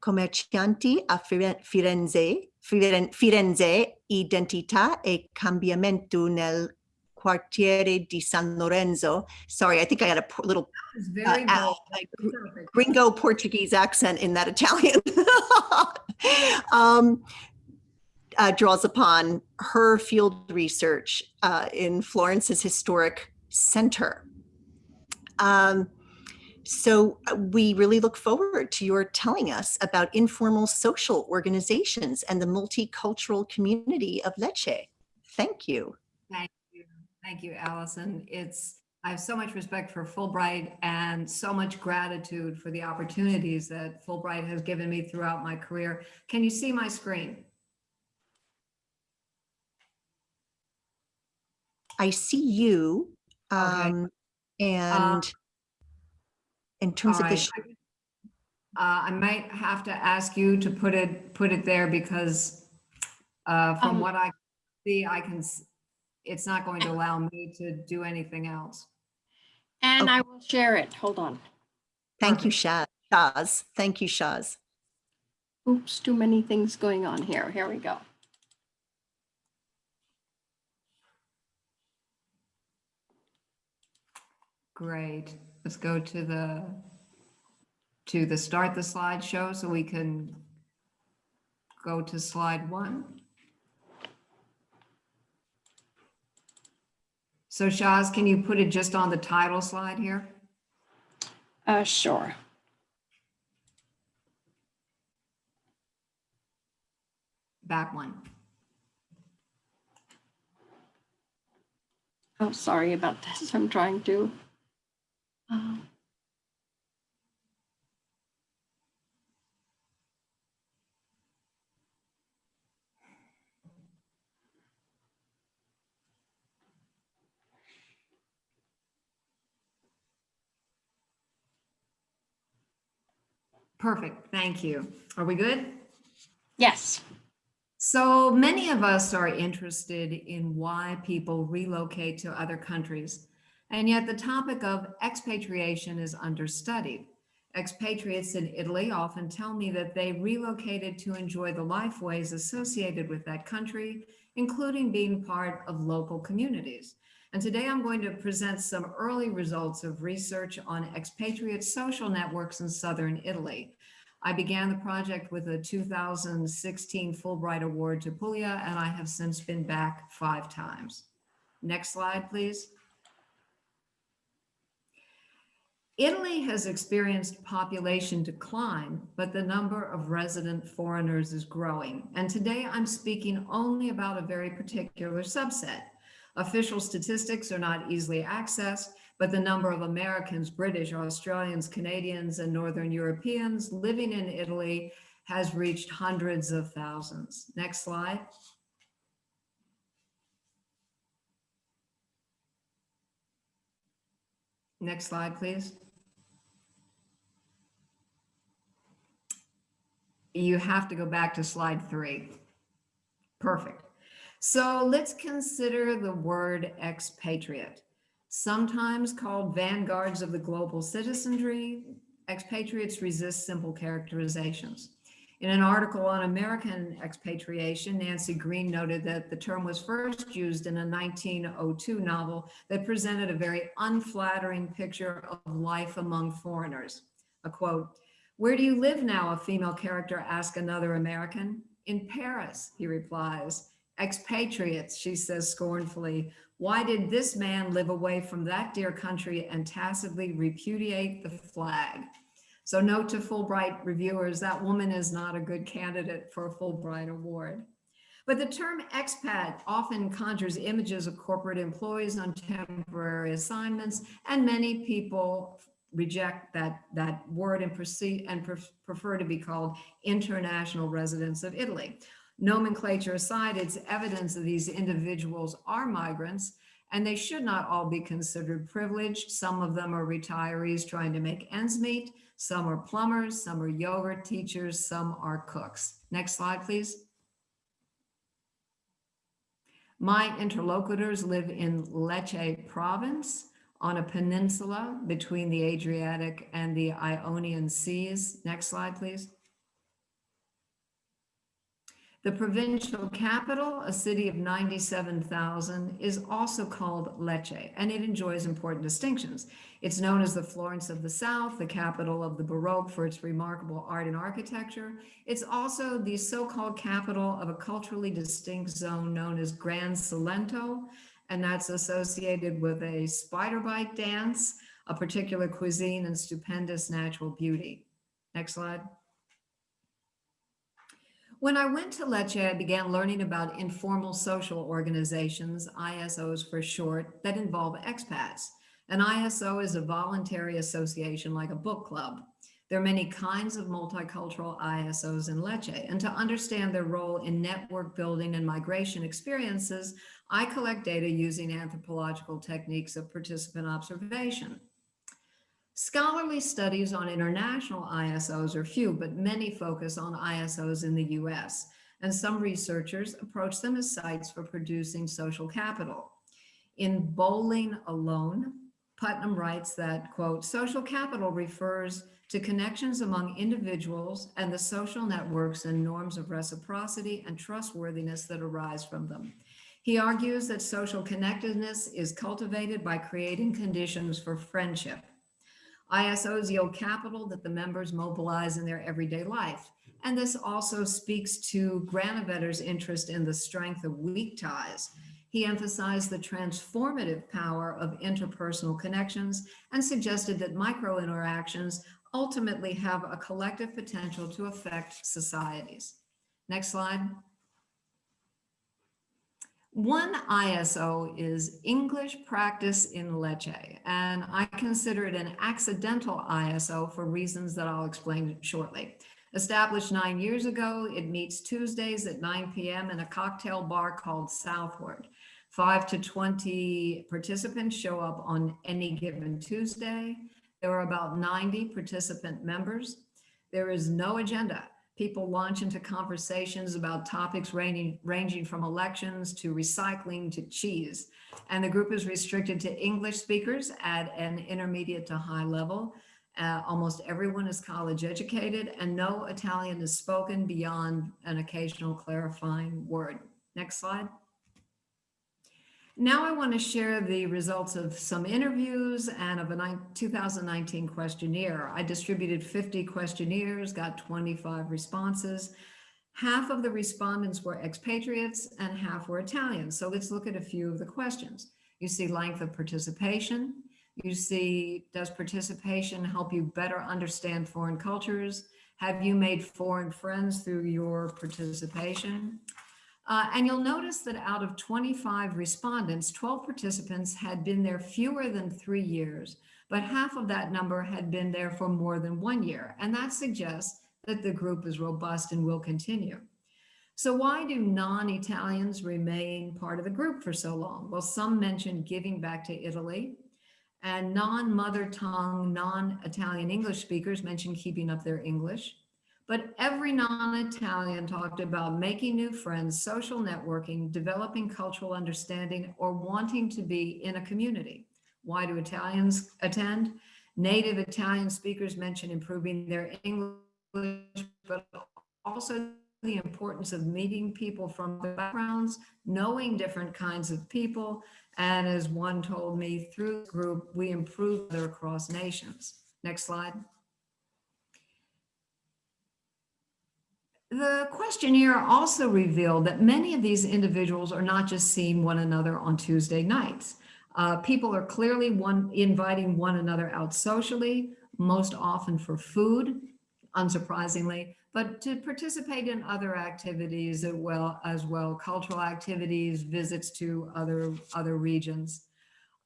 Commercianti a Firenze, Firenze, Identità e Cambiamento nel Quartiere di San Lorenzo. Sorry, I think I had a little uh, very a- bold. like, Perfect. gringo Portuguese accent in that Italian. um, uh, draws upon her field research uh, in Florence's historic center. Um, so uh, we really look forward to your telling us about informal social organizations and the multicultural community of Lecce. Thank you. Thank you. Thank you, Allison. It's, I have so much respect for Fulbright and so much gratitude for the opportunities that Fulbright has given me throughout my career. Can you see my screen? I see you. Um, and in terms of the, right. sh- Uh, I might have to ask you to put it, put it there because uh, from Um, what I see, I can, it's not going to allow me to do anything else. And Okay. I will share it. Hold on. thank you, Shaz. Shaz. Thank you, Shaz. Oops, too many things going on here. Here we go. Great. Let's go to the, to the start the slideshow so we can go to slide one. So Shaz, can you put it just on the title slide here? Uh, sure. Back one. Oh, sorry about this. I'm trying to. Perfect. Thank you. Are we good? Yes. So many of us are interested in why people relocate to other countries and yet the topic of expatriation is understudied. Expatriates in Italy often tell me that they relocated to enjoy the life ways associated with that country, including being part of local communities. And today I'm going to present some early results of research on expatriate social networks in Southern Italy. I began the project with a 2016 Fulbright Award to Puglia, and I have since been back five times. Next slide, please. Italy has experienced population decline, but the number of resident foreigners is growing. And today I'm speaking only about a very particular subset. Official statistics are not easily accessed, but the number of Americans, British, Australians, Canadians, and Northern Europeans living in Italy has reached hundreds of thousands. Next slide. Next slide, please. You have to go back to slide three. Perfect. So let's consider the word expatriate. Sometimes called vanguards of the global citizenry, expatriates resist simple characterizations. In an article on American expatriation, Nancy Green noted that the term was first used in a 1902 novel that presented a very unflattering picture of life among foreigners. A quote, where do you live now? A female character asks another American. In Paris, he replies. Expatriates, she says scornfully. Why did this man live away from that dear country and tacitly repudiate the flag? So note to Fulbright reviewers, that woman is not a good candidate for a Fulbright award. But the term expat often conjures images of corporate employees on temporary assignments, and many people reject that, that word and proceed and prefer to be called international residents of Italy. Nomenclature aside, it's evidence that these individuals are migrants and they should not all be considered privileged. Some of them are retirees trying to make ends meet. Some are plumbers, some are yoga teachers, some are cooks. Next slide, please. My interlocutors live in Lecce province on a peninsula between the Adriatic and the Ionian Seas. Next slide, please. The provincial capital, a city of 97,000, is also called Lecce, and it enjoys important distinctions. It's known as the Florence of the South, the capital of the Baroque for its remarkable art and architecture. It's also the so-called capital of a culturally distinct zone known as Grand Salento, and that's associated with a spider bite dance, a particular cuisine, and stupendous natural beauty. Next slide. When I went to Lecce, I began learning about informal social organizations, ISOs for short, that involve expats. An ISO is a voluntary association like a book club. There are many kinds of multicultural ISOs in Lecce, and to understand their role in network building and migration experiences, I collect data using anthropological techniques of participant observation. Scholarly studies on international ISOs are few, but many focus on ISOs in the US, and some researchers approach them as sites for producing social capital. In Bowling Alone, Putnam writes that, quote, social capital refers to connections among individuals and the social networks and norms of reciprocity and trustworthiness that arise from them. He argues that social connectedness is cultivated by creating conditions for friendship ISOs yield capital that the members mobilize in their everyday life. And this also speaks to Granovetter's interest in the strength of weak ties. He emphasized the transformative power of interpersonal connections and suggested that micro interactions ultimately have a collective potential to affect societies. Next slide. One ISO is English Practice in Lecce, and I consider it an accidental ISO for reasons that I'll explain shortly. Established nine years ago, it meets Tuesdays at 9 p.m. in a cocktail bar called Southward. Five to 20 participants show up on any given Tuesday. There are about 90 participant members. There is no agenda. People launch into conversations about topics ranging, ranging from elections to recycling to cheese. And the group is restricted to English speakers at an intermediate to high level. Uh, almost everyone is college educated and no Italian is spoken beyond an occasional clarifying word. Next slide. Now I want to share the results of some interviews and of a 2019 questionnaire. I distributed 50 questionnaires, got 25 responses. Half of the respondents were expatriates and half were Italians. So let's look at a few of the questions. You see length of participation. You see, does participation help you better understand foreign cultures? Have you made foreign friends through your participation? Uh, and you'll notice that out of 25 respondents, 12 participants had been there fewer than three years, but half of that number had been there for more than one year. And that suggests that the group is robust and will continue. So why do non-Italians remain part of the group for so long? Well, some mentioned giving back to Italy and non-mother tongue, non-Italian English speakers mentioned keeping up their English. But every non-Italian talked about making new friends, social networking, developing cultural understanding, or wanting to be in a community. Why do Italians attend? Native Italian speakers mention improving their English, but also the importance of meeting people from backgrounds, knowing different kinds of people. And as one told me, through the group, we improve across nations. Next slide. The questionnaire also revealed that many of these individuals are not just seeing one another on Tuesday nights. Uh, people are clearly one inviting one another out socially, most often for food, unsurprisingly, but to participate in other activities as well, as well cultural activities, visits to other, other regions.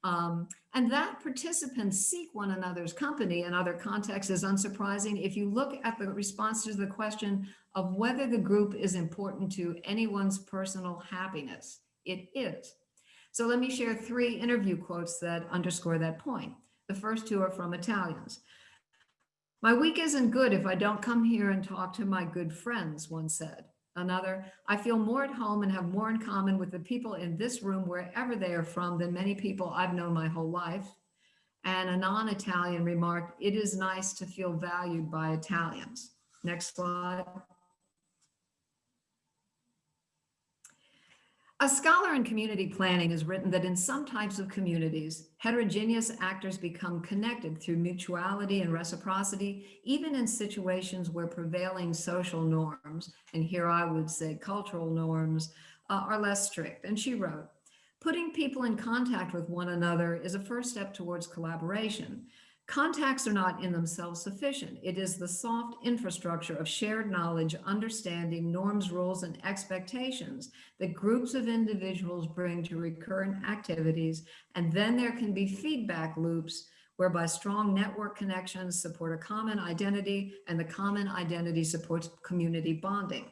Um, and that participants seek one another's company in other contexts is unsurprising. If you look at the response to the question of whether the group is important to anyone's personal happiness, it is. So let me share three interview quotes that underscore that point. The first two are from Italians. My week isn't good if I don't come here and talk to my good friends, one said. Another, I feel more at home and have more in common with the people in this room, wherever they are from, than many people I've known my whole life. And a non-Italian remarked, it is nice to feel valued by Italians. Next slide. A scholar in community planning has written that in some types of communities, heterogeneous actors become connected through mutuality and reciprocity, even in situations where prevailing social norms, and here I would say cultural norms, uh, are less strict. And she wrote, putting people in contact with one another is a first step towards collaboration. Contacts are not in themselves sufficient. It is the soft infrastructure of shared knowledge, understanding, norms, rules, and expectations that groups of individuals bring to recurrent activities. And then there can be feedback loops whereby strong network connections support a common identity and the common identity supports community bonding.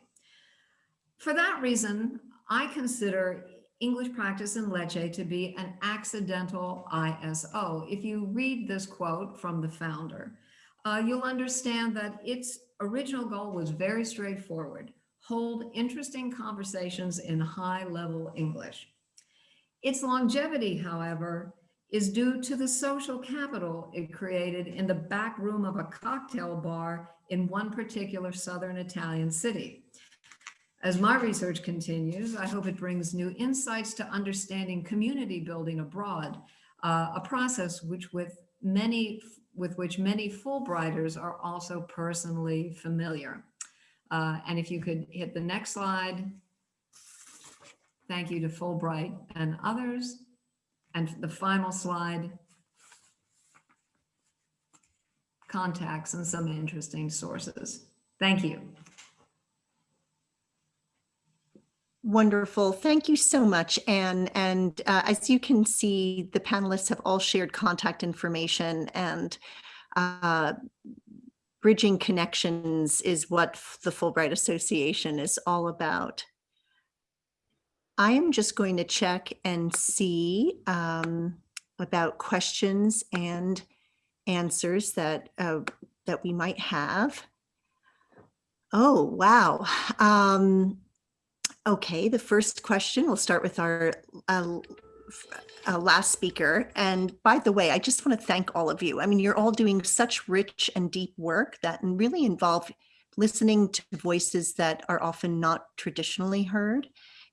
For that reason, I consider English practice in Lecce to be an accidental ISO. If you read this quote from the founder, uh, you'll understand that its original goal was very straightforward. Hold interesting conversations in high level English. Its longevity, however, is due to the social capital it created in the back room of a cocktail bar in one particular Southern Italian city. As my research continues, I hope it brings new insights to understanding community building abroad, uh, a process which with many with which many Fulbrighters are also personally familiar. Uh, and if you could hit the next slide. Thank you to Fulbright and others. And the final slide, contacts and some interesting sources. Thank you. Wonderful. Thank you so much, Anne. And uh, as you can see, the panelists have all shared contact information and uh, bridging connections is what the Fulbright Association is all about. I am just going to check and see um, about questions and answers that uh, that we might have. Oh, wow. Um, okay, the first question, we'll start with our uh, uh, last speaker. And by the way, I just want to thank all of you. I mean, you're all doing such rich and deep work that really involve listening to voices that are often not traditionally heard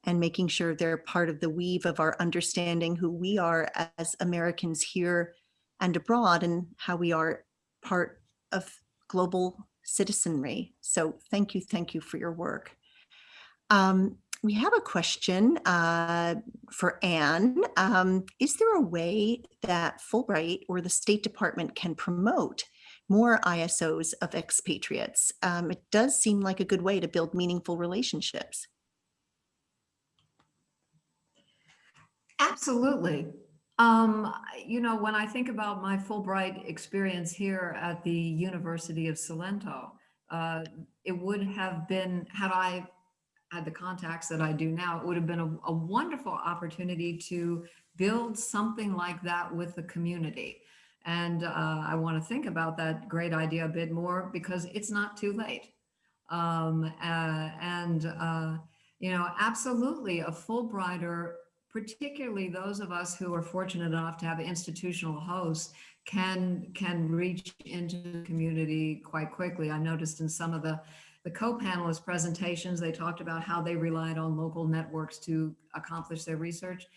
and making sure they're part of the weave of our understanding who we are as Americans here and abroad and how we are part of global citizenry. So thank you, thank you for your work. Um, we have a question uh, for Anne. Um, is there a way that Fulbright or the State Department can promote more ISOs of expatriates? Um, it does seem like a good way to build meaningful relationships. Absolutely. Um, you know, when I think about my Fulbright experience here at the University of Salento, uh, it would have been, had I had the contacts that I do now, it would have been a, a wonderful opportunity to build something like that with the community. And uh, I want to think about that great idea a bit more because it's not too late. Um, uh, and, uh, you know, absolutely a Fulbrighter particularly those of us who are fortunate enough to have institutional hosts can can reach into the community quite quickly. I noticed in some of the the co-panelist presentations, they talked about how they relied on local networks to accomplish their research.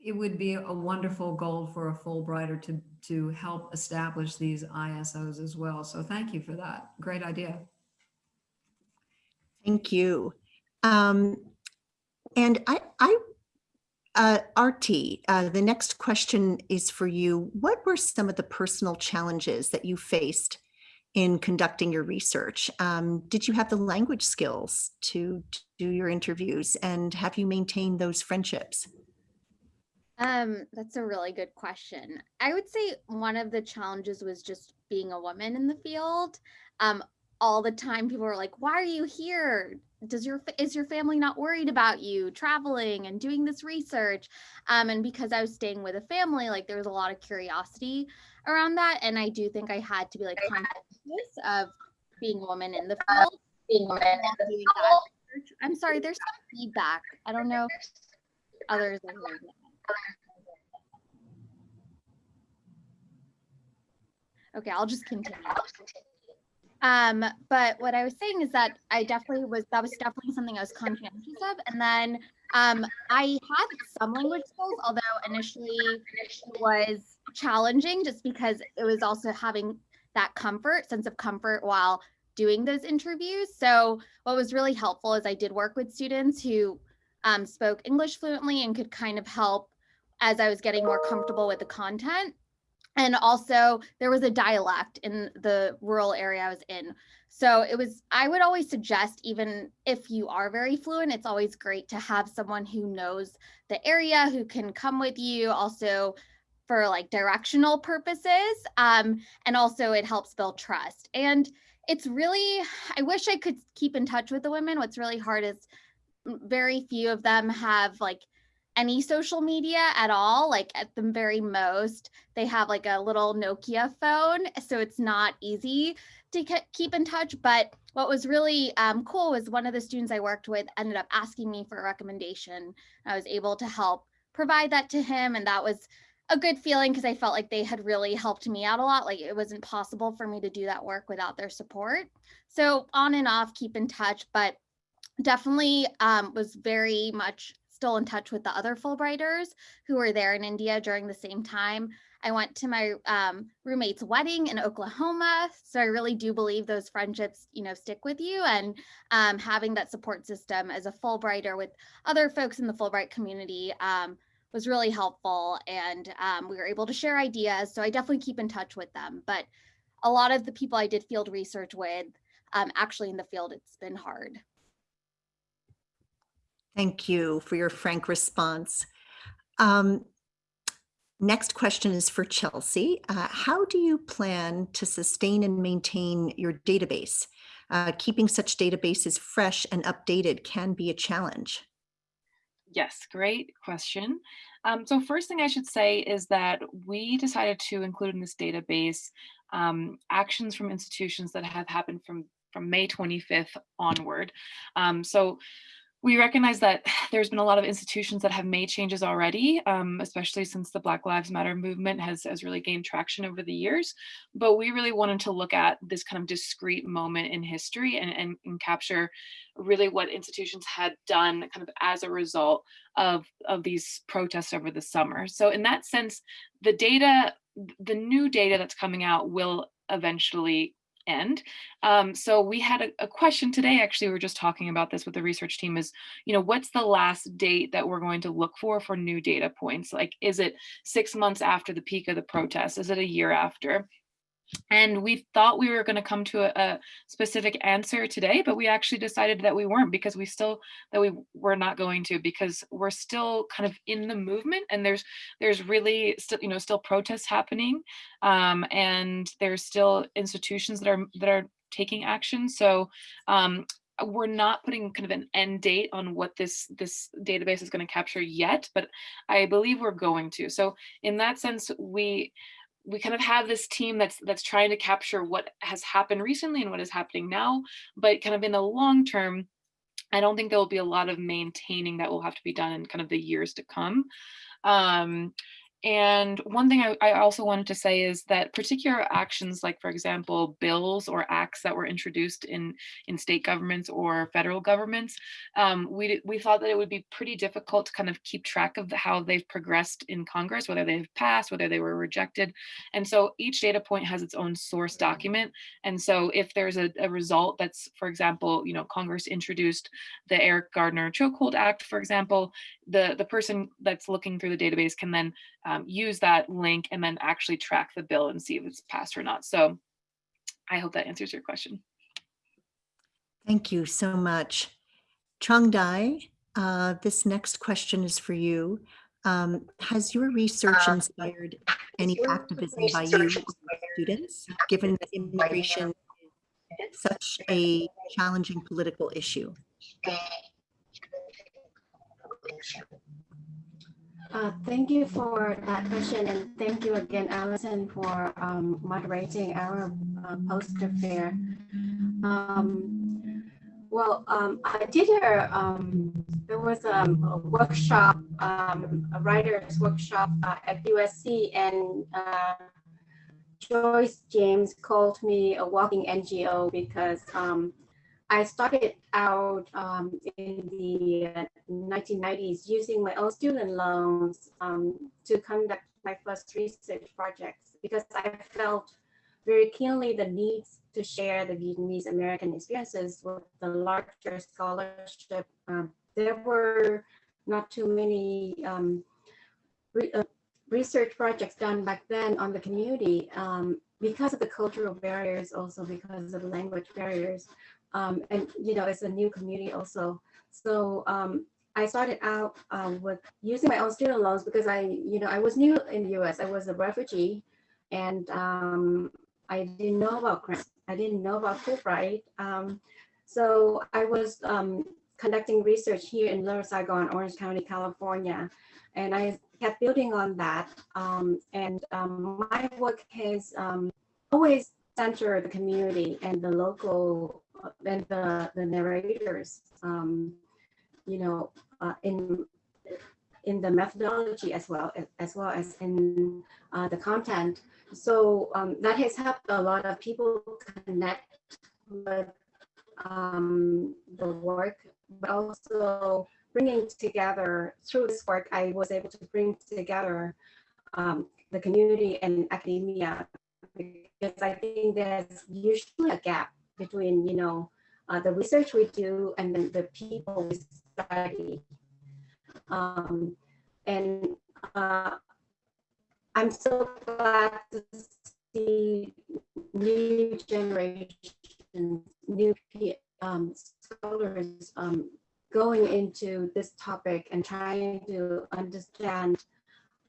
It would be a wonderful goal for a Fulbrighter to, to help establish these ISOs as well. So thank you for that. Great idea. Thank you. Um, and I, I uh, Artie, uh, the next question is for you. What were some of the personal challenges that you faced in conducting your research? Um, did you have the language skills to, to do your interviews and have you maintained those friendships? Um, that's a really good question. I would say one of the challenges was just being a woman in the field. Um, all the time people were like, why are you here? Does your is your family not worried about you traveling and doing this research? Um, and because I was staying with a family, like there was a lot of curiosity around that. And I do think I had to be like conscious of being a woman in the field. Being a woman in the research. I'm sorry, there's some feedback. I don't know if others are hearing that. Okay, I'll just continue. Um, but what I was saying is that I definitely was, that was definitely something I was conscientious of. And then um, I had some language skills, although initially it was challenging just because it was also having that comfort, sense of comfort while doing those interviews. So what was really helpful is I did work with students who um, spoke English fluently and could kind of help as I was getting more comfortable with the content. And also there was a dialect in the rural area I was in. So it was, I would always suggest, even if you are very fluent, it's always great to have someone who knows the area, who can come with you also for like directional purposes. Um, and also it helps build trust. And it's really, I wish I could keep in touch with the women. What's really hard is mm, very few of them have like any social media at all. Like at the very most, they have like a little Nokia phone. So it's not easy to keep in touch. But what was really um, cool was one of the students I worked with ended up asking me for a recommendation. I was able to help provide that to him. And that was a good feeling because I felt like they had really helped me out a lot. Like it wasn't possible for me to do that work without their support. So on and off, keep in touch, but definitely um, was very much still in touch with the other Fulbrighters who were there in India during the same time. I went to my um, roommate's wedding in Oklahoma, so I really do believe those friendships, you know, stick with you. And um, having that support system as a Fulbrighter with other folks in the Fulbright community um, was really helpful, and um, we were able to share ideas. So I definitely keep in touch with them. But a lot of the people I did field research with, um, actually in the field, it's been hard. Thank you for your frank response. Um, next question is for Chelsea. Uh, how do you plan to sustain and maintain your database? Uh, keeping such databases fresh and updated can be a challenge. Yes, great question. Um, so first thing I should say is that we decided to include in this database um, actions from institutions that have happened from from May 25th onward. Um, so we recognize that there's been a lot of institutions that have made changes already, um, especially since the Black Lives Matter movement has, has really gained traction over the years. But we really wanted to look at this kind of discrete moment in history and, and, and capture really what institutions had done kind of as a result of, of these protests over the summer. So in that sense, the data, the new data that's coming out will eventually end. Um, so we had a, a, question today, actually, we were just talking about this with the research team is, you know, what's the last date that we're going to look for for new data points? Like, is it six months after the peak of the protest? Is it a year after? And we thought we were going to come to a, a, specific answer today, but we actually decided that we weren't because we still that we were not going to because we're still kind of in the movement and there's there's really still you know still protests happening um, and there's still institutions that are that are taking action. So um, we're not putting kind of an end date on what this this database is going to capture yet, but I believe we're going to. So in that sense, we we kind of have this team that's that's trying to capture what has happened recently and what is happening now, but kind of in the long term, I don't think there will be a lot of maintaining that will have to be done in kind of the years to come. Um, and one thing I, I, also wanted to say is that particular actions like, for example, bills or acts that were introduced in, in state governments or federal governments, um, we, we thought that it would be pretty difficult to kind of keep track of how they've progressed in Congress, whether they've passed, whether they were rejected. And so each data point has its own source document. And so if there's a, a result that's, for example, you know, Congress introduced the Eric Garner Chokehold Act, for example, the, the person that's looking through the database can then um, use that link and then actually track the bill and see if it's passed or not. So I hope that answers your question. Thank you so much. Trangdai, uh, this next question is for you. Um, has your research inspired any activism by you students, given that immigration is such a challenging political issue? Uh, thank you for that question, and thank you again, Allison, for um, moderating our uh, poster fair. Um, well, um, I did a, um, there was a workshop, um, a writer's workshop uh, at USC, and uh, Joyce James called me a walking NGO because um, I started out um, in the 1990s using my own student loans um, to conduct my first research projects because I felt very keenly the need to share the Vietnamese American experiences with the larger scholarship. Um, there were not too many um, re uh, research projects done back then on the community um, because of the cultural barriers, also because of the language barriers um, and you know it's a new community also. So um, I started out um, with using my own student loans because I, you know, I was new in the U.S. I was a refugee, and um, I didn't know about grants. I didn't know about Fulbright. Um, so I was conducting research here in Little Saigon, Orange County, California, and I kept building on that. and my work has always centered the community and the local and the, the narrators, um, you know, uh, in in the methodology as well as well as in uh, the content. So um, that has helped a lot of people connect with um, the work, but also bringing together through this work, I was able to bring together um, the community and academia because I think there's usually a gap between, you know, uh, the research we do and then the people we study. Um, and uh, I'm so glad to see new generations, new um, scholars um, going into this topic and trying to understand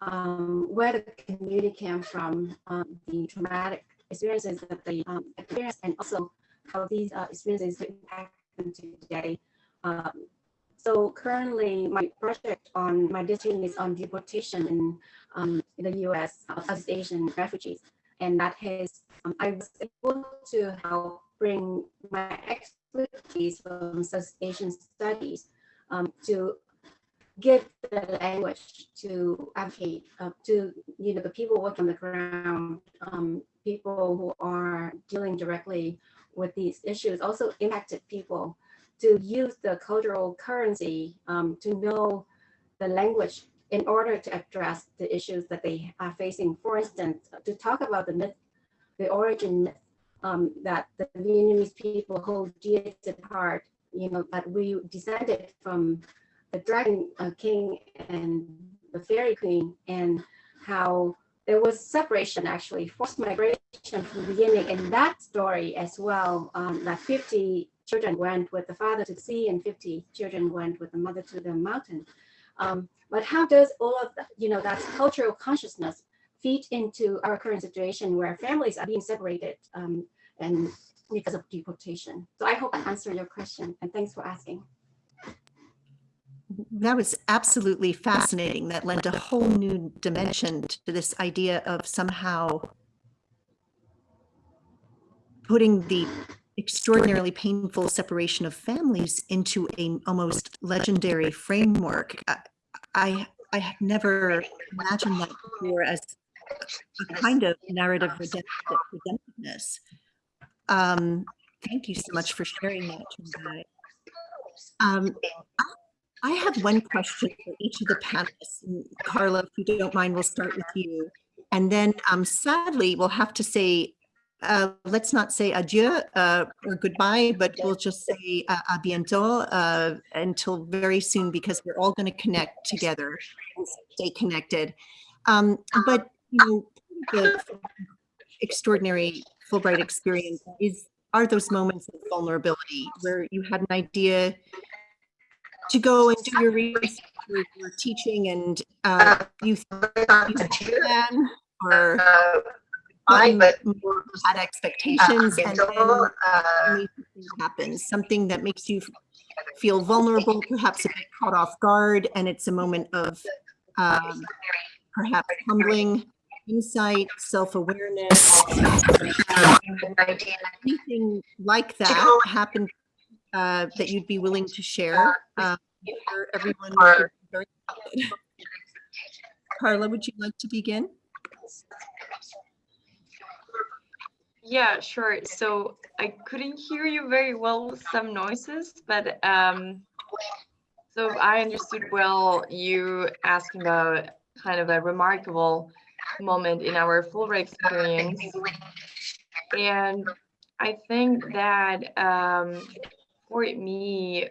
um, where the community came from, um, the traumatic experiences that they um, experienced, and also how these uh, experiences impact them today. Um, so currently my project on my discipline is on deportation in, um, in the US, uh, Southeast Asian refugees. And that has, um, I was able to help bring my expertise from South Asian studies um, to give the language to advocate uh, to you know the people working on the ground, um, people who are dealing directly with these issues, also impacted people to use the cultural currency um, to know the language in order to address the issues that they are facing. For instance, to talk about the myth, the origin myth um, that the Vietnamese people hold dear to heart, you know, that we descended from the Dragon uh, King and the Fairy Queen, and how there was separation actually, forced migration from the beginning. And that story as well, um, that 50 children went with the father to the sea and 50 children went with the mother to the mountain. Um, but how does all of that, you know, that cultural consciousness feed into our current situation where families are being separated um, and because of deportation? So I hope I answered your question and thanks for asking. That was absolutely fascinating. That lent a whole new dimension to this idea of somehow putting the extraordinarily painful separation of families into a almost legendary framework. I, I, had never imagined that before as a kind of narrative redemptiveness. Um, thank you so much for sharing that. Um, I have one question for each of the panelists. Carla, if you don't mind, we'll start with you. And then um, sadly, we'll have to say, uh, let's not say adieu uh, or goodbye, but we'll just say uh, a bientôt uh, until very soon because we're all going to connect together and stay connected. Um, but, you know, the extraordinary Fulbright experience is are those moments of vulnerability where you had an idea to go and do your research your, your teaching and uh, you, you plan or I but had expectations and then happens something that makes you feel vulnerable, perhaps a bit caught off guard, and it's a moment of um, perhaps humbling insight, self-awareness, anything like that happened uh, that you'd be willing to share. Uh, everyone very Carla, would you like to begin? Yeah, sure. So I couldn't hear you very well with some noises, but um, so I understood well you asking about kind of a remarkable moment in our Fulbright experience. And I think that um, for me,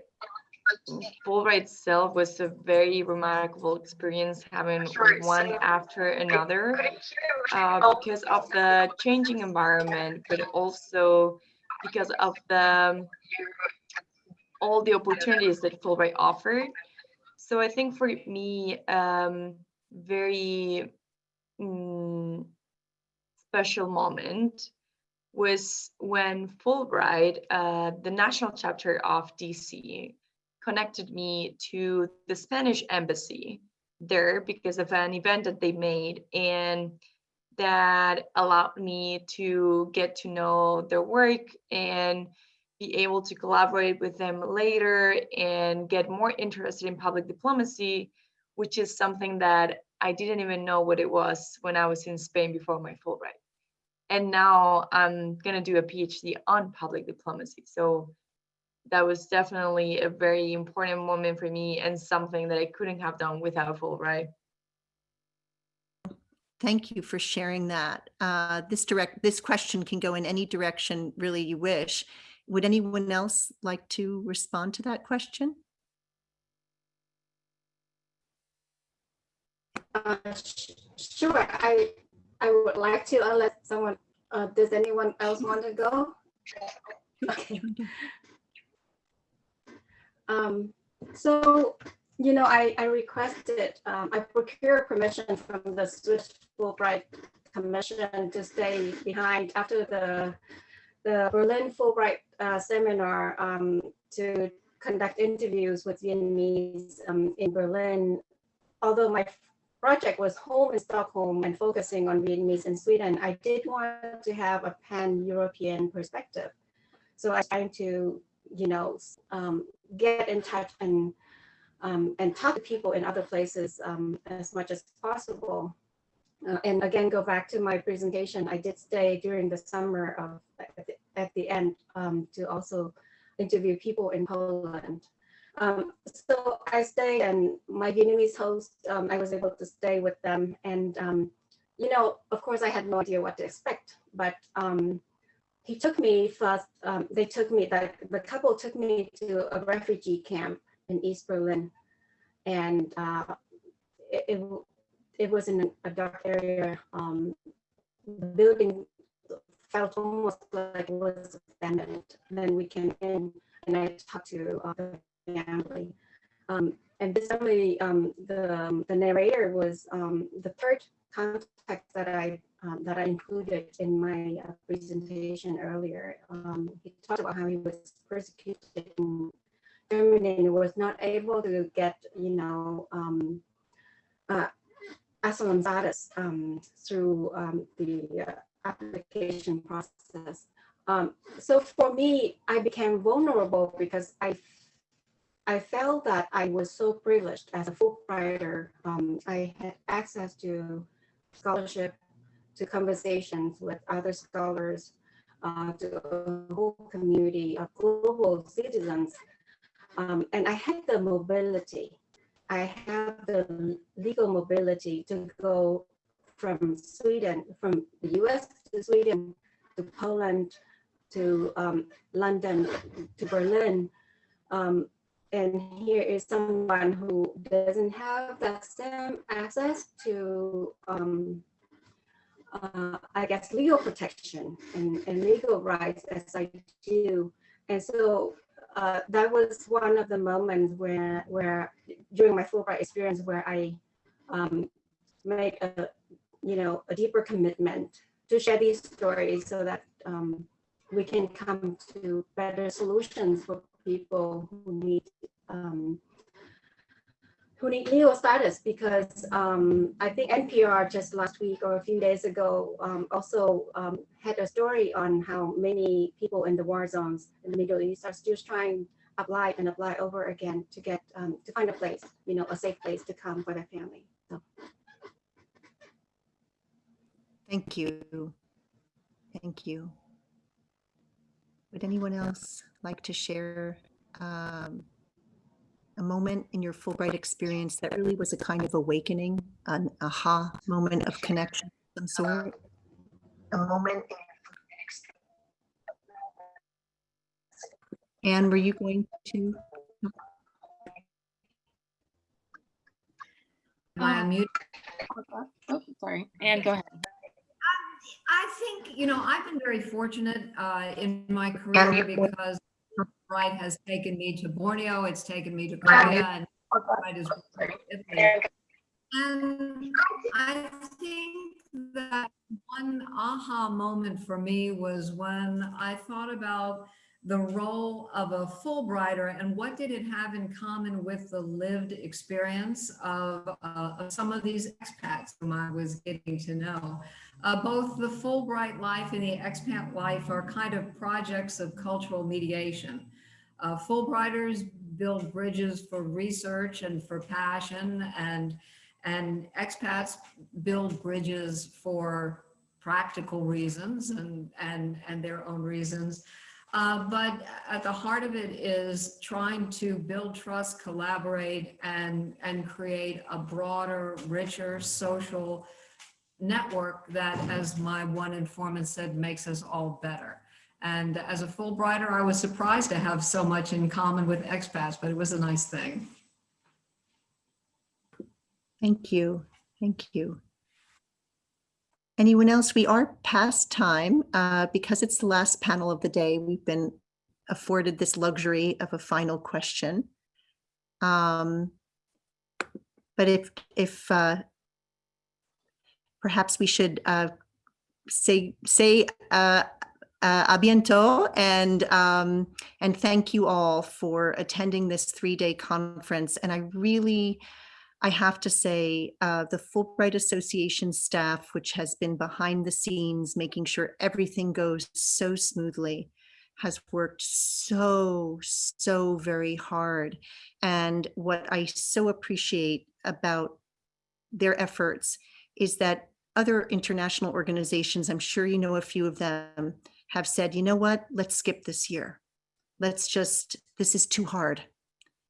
Fulbright itself was a very remarkable experience having one after another uh, because of the changing environment, but also because of the all the opportunities that Fulbright offered. So I think for me, um, very mm, special moment was when Fulbright, uh, the national chapter of DC, connected me to the Spanish embassy there because of an event that they made and that allowed me to get to know their work and be able to collaborate with them later and get more interested in public diplomacy, which is something that I didn't even know what it was when I was in Spain before my Fulbright. And now I'm gonna do a PhD on public diplomacy. So that was definitely a very important moment for me and something that I couldn't have done without Fulbright. Thank you for sharing that. Uh, this direct this question can go in any direction really you wish. Would anyone else like to respond to that question? Uh, sure, I I would like to unless someone uh, does anyone else want to go? Okay. Um, so, you know, I, I requested, um, I procured permission from the Swiss Fulbright Commission to stay behind after the the Berlin Fulbright uh, seminar um, to conduct interviews with Vietnamese um, in Berlin. Although my project was home in Stockholm and focusing on Vietnamese in Sweden, I did want to have a pan-European perspective. So I'm trying to, you know, um, get in touch and um, and talk to people in other places um, as much as possible. Uh, and again, go back to my presentation. I did stay during the summer of at the, at the end um, to also interview people in Poland. Um, so I stayed, and my Vietnamese host, um, I was able to stay with them. And um, you know, of course, I had no idea what to expect, but um, he took me first. Um, they took me. The, the couple took me to a refugee camp in East Berlin, and uh, it, it it was in a dark area. Um, the building felt almost like it was abandoned. Then we came in, and I talked to uh, the family. Um, and this family, um, the um, the narrator was um, the third contact that I um, that I included in my uh, presentation earlier. Um, he talked about how he was persecuted in Germany and was not able to get, you know, um, uh, asylum status through um, the uh, application process. So for me, I became vulnerable because I I felt that I was so privileged as a Fulbrighter. Um, I had access to scholarship, to conversations with other scholars, uh, to a whole community of global citizens. Um, and I had the mobility. I had the legal mobility to go from Sweden, from the US to Sweden, to Poland, to um, London, to Berlin. Um, and here is someone who doesn't have that same access to, um, uh, I guess, legal protection and, and legal rights as I do. And so uh, that was one of the moments where, where during my Fulbright experience, where I um, made a, you know, a deeper commitment to share these stories so that um, we can come to better solutions for people who need um, who need legal status because um, I think NPR just last week or a few days ago um, also um, had a story on how many people in the war zones in the Middle East are still trying to apply and apply over again to get um, to find a place, you know, a safe place to come for their family. So Thank you. Thank you. Would anyone else like to share um, a moment in your Fulbright experience that really was a kind of awakening, an aha moment of connection of some sort? A moment. Anne, were you going to? Am I Um, mute? Oh, sorry. Anne, go ahead. I think, you know, I've been very fortunate uh, in my career because Bright has taken me to Borneo, it's taken me to Korea, and is And I think that one aha moment for me was when I thought about the role of a Fulbrighter and what did it have in common with the lived experience of, uh, of some of these expats whom I was getting to know. Uh, both the Fulbright life and the expat life are kind of projects of cultural mediation. Uh, Fulbrighters build bridges for research and for passion and and expats build bridges for practical reasons and and and their own reasons uh, but at the heart of it is trying to build trust collaborate and and create a broader richer social network that as my one informant said makes us all better and as a Fulbrighter, I was surprised to have so much in common with expats, but it was a nice thing. Thank you. Thank you. Anyone else? We are past time uh, because it's the last panel of the day. We've been afforded this luxury of a final question. Um, but if if uh, perhaps we should uh, say say uh, uh, a bientôt and um, and thank you all for attending this three-day conference. And I really, I have to say, uh, the Fulbright Association staff, which has been behind the scenes, making sure everything goes so smoothly, has worked so, so very hard. And what I so appreciate about their efforts is that other international organizations, I'm sure you know a few of them, have said, you know what, let's skip this year. Let's just, this is too hard.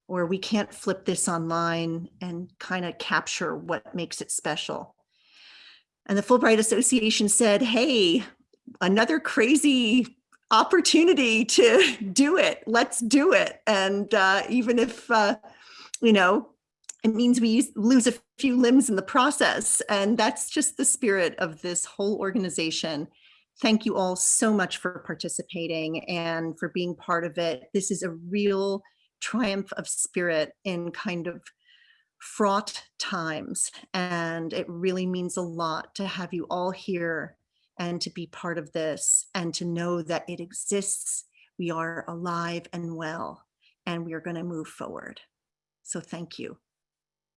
Or we can't flip this online and kind of capture what makes it special. And the Fulbright Association said, hey, another crazy opportunity to do it. Let's do it. And uh, even if, uh, you know, it means we lose a few limbs in the process. And that's just the spirit of this whole organization. Thank you all so much for participating and for being part of it. This is a real triumph of spirit in kind of fraught times. And it really means a lot to have you all here and to be part of this and to know that it exists. We are alive and well, and we are going to move forward. So thank you.